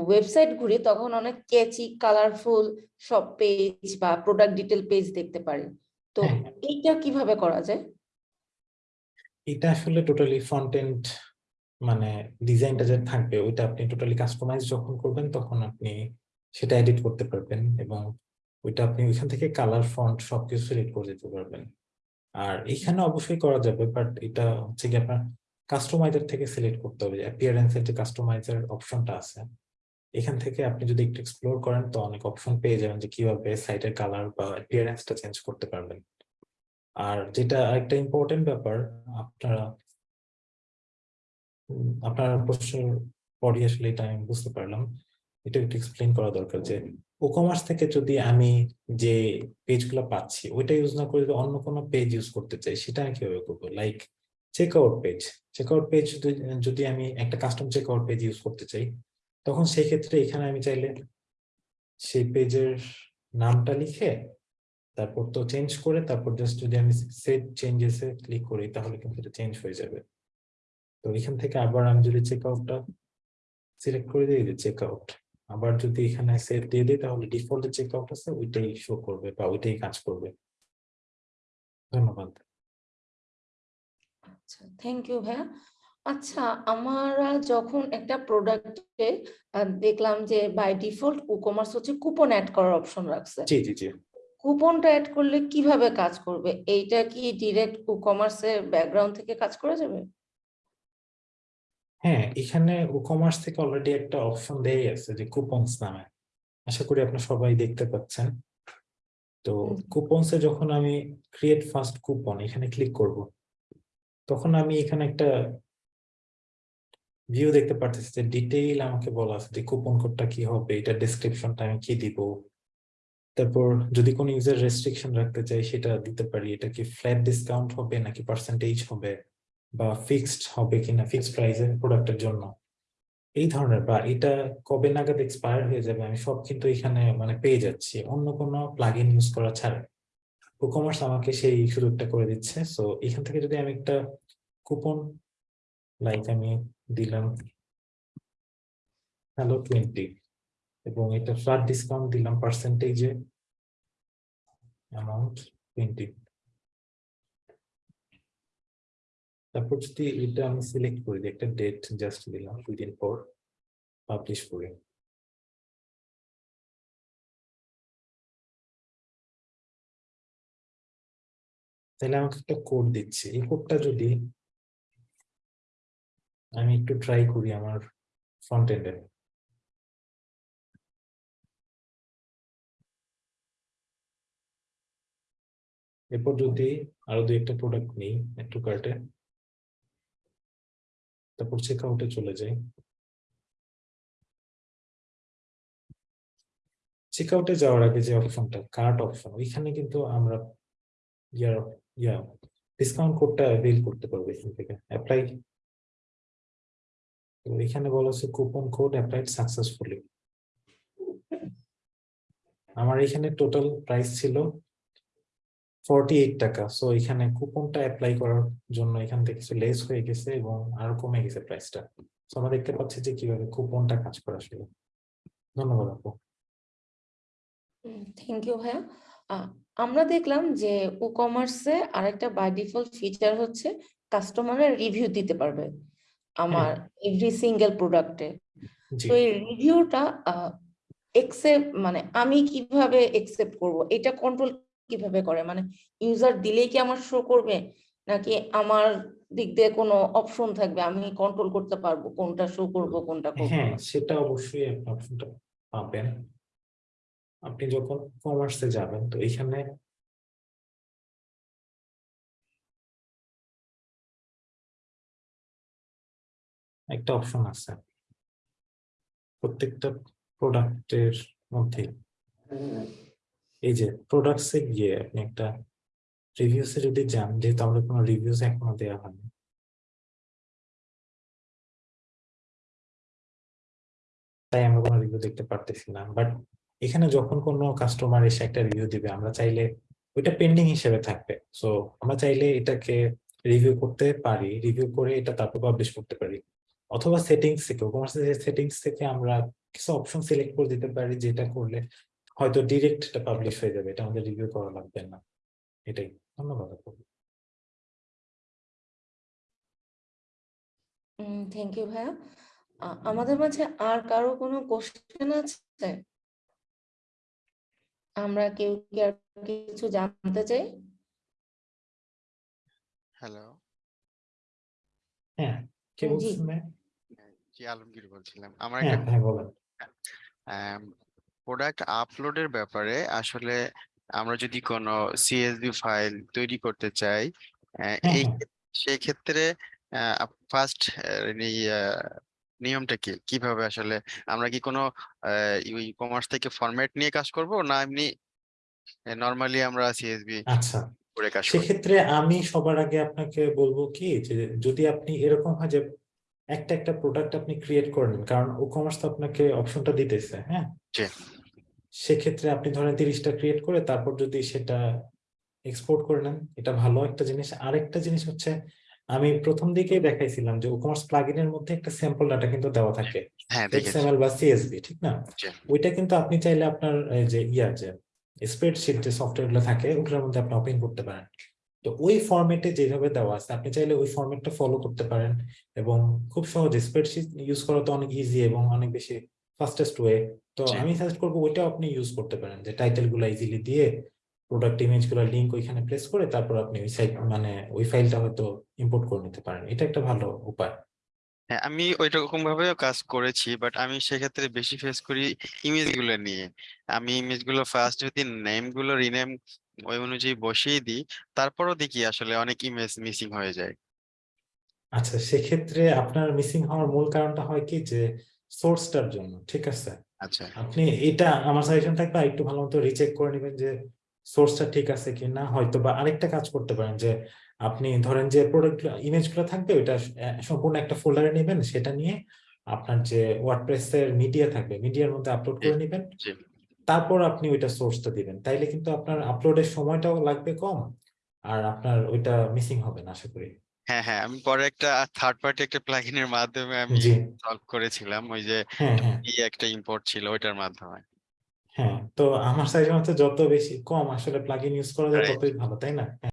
ওয়েবসাইট ঘুরি তখন অনেক ক্যাচি কালারফুল সব পেজ বা প্রোডাক্ট ডিটেল পেজ দেখতে পারি তো হ্যাঁ। এইটা কীভাবে করা যায় এটা আসলে টোটালি ফ্রন্ট এন্ড মানে ডিজাইনটা যে থাকবে ওইটা আপনি টোটালি কাস্টমাইজ যখন করবেন তখন আপনি সেটা এডিট করতে পারবেন এবং ওইটা আপনি ওইখান থেকে কালার ফন্ট সবকিছু সিলেক্ট করে দিতে পারবেন আর এখানে অবশ্যই করা যাবে বাট এটা হচ্ছে কি আপনার কাস্টমাইজার থেকে সিলেক্ট করতে হবে অ্যাপিয়ারেন্সের যে কাস্টমাইজার অপশনটা আছে, এখান থেকে আপনি যদি একটু এক্সপ্লোর করেন তো অনেক অপশন পেয়ে যাবেন যে কীভাবে সাইটের কালার বা অ্যাপিয়ারেন্সটা চেঞ্জ করতে পারবেন। আর যেটা আরেকটা ইম্পর্টেন্ট ব্যাপার, আপনারা আপনার প্রশ্নের পরই আসলে এটা আমি বুঝতে পারলাম। এটা একটু এক্সপ্লেন করা দরকার যে ও কমার্স থেকে যদি আমি যে পেজগুলো পাচ্ছি, ওইটা ইউজ না করে যদি অন্য কোনো পেজ ইউজ করতে চাই, সেটা আমি কীভাবে করব? Like check out page check out page যদি আমি একটা custom check out page use করতে চাই, তখন সেই ক্ষেত্রে এখানে আমি চাইলে সেই পেজের নামটা লিখে তারপর তো চেঞ্জ করে তারপর জাস্ট যদি আমি সেভ চেঞ্জেস এ ক্লিক করি তাহলে কিন্তু এটা চেঞ্জ হয়ে যাবে। তো এখান থেকে আবার আমি যদি চেক আউটটা সিলেক্ট করে দিই, যে চেক আউট আবার যদি এখানে সেভ দিয়ে দিই তাহলে ডিফল্ট চেক আউট আছে, ওইটাই শো করবে বা ওইটাই কাজ করবে। ধন্যবাদ। আচ্ছা থ্যাংক ইউ ভাইয়া। আচ্ছা আমরা যখন একটা প্রোডাক্টে দেখলাম যে বাই ডিফল্ট ই কমার্স হচ্ছে কুপন অ্যাড করার অপশন রাখছে। জি জি জি। কুপনটা অ্যাড করলে কীভাবে কাজ করবে? এইটা কি ডিরেক্ট ই কমার্সের ব্যাকগ্রাউন্ড থেকে কাজ করা যাবে? হ্যাঁ এখানে কমার্স থেকে অলরেডি একটা অপশন দেই আছে যে কুপনস নামে। আশা করি আপনারা সবাই দেখতে পাচ্ছেন। তো। কুপনসে যখন আমি ক্রিয়েট ফার্স্ট কুপন এখানে ক্লিক করব। তখন আমি এখানে একটা ভিউ দেখতে পারতেছি যে ডিটেইল আমাকে বলা আছে যে কুপন কোডটা কি হবে, এটা ডেসক্রিপশনটা আমি কি দিব। তারপর যদি কোনো ইউজার রেস্ট্রিকশন রাখতে চাই সেটা দিতে পারি। এটা কি ফ্ল্যাট ডিসকাউন্ট হবে নাকি পার্সেন্টেজ হবে বা ফিক্সড হবে কিনা ফিক্সড প্রাইসের প্রোডাক্টের জন্য। এই ধরনের বা এটা কবে নাগাদ এক্সপায়ার হয়ে যাবে, আমি সব কিন্তু এখানে মানে পেয়ে যাচ্ছি। অন্য কোনো প্লাগ ইউজ করা ছাড়া। কমার্স আমাকে সেই সুযোগটা করে দিচ্ছে। সো এখান থেকে যদি আমি একটা কুপন লাইক আমি দিলাম হ্যালো টোয়েন্টি এবং এটা ফ্ল্যাট ডিসকাউন্ট দিলাম পার্সেন্টেজে অ্যামাউন্ট টোয়েন্টি তারপর যদি এটা আমি সিলেক্ট করি একটা ডেট জাস্ট দিলাম, দুই দিন পর পাবলিশ করি। তাহলে আমাকে একটা কোড দিচ্ছে। এই কোডটা যদি আমি একটু ট্রাই করি আমার ফ্রন্ট এন্ডে এরপর যদি আরও দুই একটা প্রোডাক্ট নেই একটু কার্টে তারপর চেক আউটে চলে যাই। চেক আউটে যাওয়ার আগে যে অপশনটা কার্ট অপশন ওইখানে কিন্তু আমরা ইয়ার ইয়া ডিসকাউন্ট কোডটা অ্যাভেল করতে পারব এখান থেকে। অ্যাপ্লাই তো এখানে বলা হচ্ছে কুপন কোড অ্যাপ্লাইড সাকসেসফুলি আমার এখানে টোটাল প্রাইস ছিল ফর্টি এইট টাকা। সো এখানে কুপনটা অ্যাপ্লাই করার জন্য এখান থেকে কিছু লেস হয়ে গেছে এবং আরও কমে গেছে প্রাইসটা তো আমরা দেখতে পাচ্ছি যে কীভাবে কুপনটা কাজ করে আসলে ধন্যবাদ আপু। থ্যাংক ইউ ভাইয়া। আমরা দেখলাম যে ই কমার্সে আরেকটা বাই ডিফল্ট ফিচার হচ্ছে কাস্টমারের রিভিউ দিতে পারবে আমার এভরি সিঙ্গেল প্রোডাক্টে তো এই রিভিউটা একসেপ্ট মানে আমি কীভাবে একসেপ্ট করব? এটা কন্ট্রোল কীভাবে করে? মানে ইউজার দিলেই কি আমার শো করবে? নাকি আমার দিক দিয়ে কোনো অপশন থাকবে? আমি কন্ট্রোল করতে পারব কোনটা শো করব কোনটা করব হ্যাঁ সেটা অবশ্যই আপনি অপশনটা পাবেন। আপনি যখন কমার্সে যাবেন, তো এখানে একটা অপশন আছে। প্রত্যেকটা প্রোডাক্টের মধ্যে এই যে প্রোডাক্টসে গিয়ে আপনি একটা রিভিউসে যদি যান, যেহেতু আমাদের কোনো রিভিউস এখনও দেওয়া হয়নি। তাই আমরা কোনো রিভিউ দেখতে পারতেছি না, বাট এখানে যখন কোনো কাস্টমার এসে একটা রিভিউ দিবে, আমরা চাইলে ওইটা পেন্ডিং হিসেবে থাকবে। সো আমরা চাইলে এটাকে রিভিউ করতে পারি রিভিউ করে এটা তারপর পাবলিশ করতে পারি। অথবা সেটিংস থেকে কমার্সের সেটিংস থেকে আমরা কিছু অপশন সিলেক্ট করে দিতে পারি, যেটা করলে হয়তো ডিরেক্ট এটা পাবলিশ হয়ে যাবে। এটা আমাদের রিভিউ করা লাগবে না। এটাই। ধন্যবাদ। থ্যাংক ইউ ভাইয়া। আমাদের মাঝে আর কারও কোনো কোশ্চেন আছে? আমরা কেউ কি আর কিছু জানতে চাই? হ্যালো হ্যাঁ কে বলছেন জি আলমগীর বলছিলাম। আমার হ্যাঁ একটা হ্যাঁ প্রোডাক্ট আপলোডের ব্যাপারে আসলে আমরা যদি কোনো সিএসভি ফাইল তৈরি করতে চাই আহ, হ্যাঁ এই হ্যাঁ। সেই ক্ষেত্রে ফার্স্ট নিয়মটা কি? কীভাবে আসলে আমরা কি কোনো ই কমার্স থেকে ফরম্যাট নিয়ে কাজ করব না এমনি নর্মালি আমরা সিএসভি আচ্ছা করে কাজ করব সেক্ষেত্রে আমি সবার আগে আপনাকে বলব কি যে যদি আপনি এরকম হয় যে একটা একটা প্রোডাক্ট আপনি ক্রিয়েট করেন কারণ ও কমার্স তো আপনাকে অপশনটা দিতেছে হ্যাঁ? জি। সেক্ষেত্রে আপনি ধরেন তিরিশটা ক্রিয়েট করে তারপর যদি সেটা এক্সপোর্ট করে নেন এটা ভালো একটা জিনিস। আরেকটা জিনিস হচ্ছে আমি প্রথম দিকেই দেখাইছিলাম যে ও কমার্স প্লাগইনের মধ্যে একটা স্যাম্পল ডাটা কিন্তু দেওয়া থাকে। হ্যাঁ এক্সএমএল বা সিএসভি ঠিক না? ওইটা কিন্তু আপনি চাইলে আপনার যে ইয়া যে স্প্রেডশিট যে সফটওয়্যারগুলো থাকে ওগুলোর মধ্যে আপনি ওপেন করতে পারেন। তো ওই ফরম্যাটে যেভাবে দেওয়া আছে আপনি চাইলে ওই ফরম্যাটটা ফলো করতে পারেন এবং খুব সহজে স্প্রেডশিট ইউজ করা তো অনেক ইজি এবং অনেক বেশি ফাস্টেস্ট ওয়ে তো আমি সাজেস্ট করব ওইটাও আপনি ইউজ করতে পারেন যে টাইটেলগুলো ইজিলি দিয়ে প্রোডাক্ট ইমেজগুলো লিঙ্ক ওইখানে প্লেস করে তারপর আপনি ওই সাইট মানে ওই ফাইলটা হয়তো ইম্পোর্ট করে নিতে পারেন। এটা একটা ভালো উপায়। হ্যাঁ আমি ওই রকম ভাবেও কাজ করেছি বাট আমি সেক্ষেত্রে বেশি ফেস করি ইমেজগুলো নিয়ে। আমি ইমেজগুলো ফার্স্ট যদি নেমগুলো রিনেম ওই অনুযায়ী বসিয়ে দিই তারপরও দেখি আসলে অনেক ইমেজ মিসিং হয়ে যায়। আচ্ছা সেক্ষেত্রে আপনার মিসিং হওয়ার মূল কারণটা হয় কি? যে সোর্সটার জন্য ঠিক আছে? আচ্ছা। আপনি এটা আমার সাজেশন থাকবে একটু ভালো মতো রিচেক করে নেবেন যে সোর্সটা ঠিক আছে কি না হয়তো বা আরেকটা কাজ করতে পারেন যে আপনি ধরেন যে প্রোডাক্ট ইমেজগুলো থাকবে ওইটা সম্পূর্ণ একটা ফোল্ডারে নেবেন সেটা নিয়ে আপনার যে ওয়ার্ডপ্রেস এর মিডিয়া থাকবে মিডিয়ার মধ্যে আপলোড করে নেবেন। তারপর আপনি ওইটা সোর্সটা দিবেন। তাইলে কিন্তু আপনার আপলোডের সময়টাও লাগবে কম আর আপনার ওইটা মিসিং হবে না আশা করি। হ্যাঁ হ্যাঁ আমি পরে একটা থার্ড পার্টি একটা প্লাগইনের মাধ্যমে আমি সলভ করেছিলাম ওই যে হ্যাঁ হ্যাঁ। একটা ইম্পোর্ট ছিল ওইটার মাধ্যমে। হ্যাঁ তো আমার সাইজের মতো যত বেশি কম আসলে প্লাগইন ইউজ করা যায়. ততই ভালো তাই না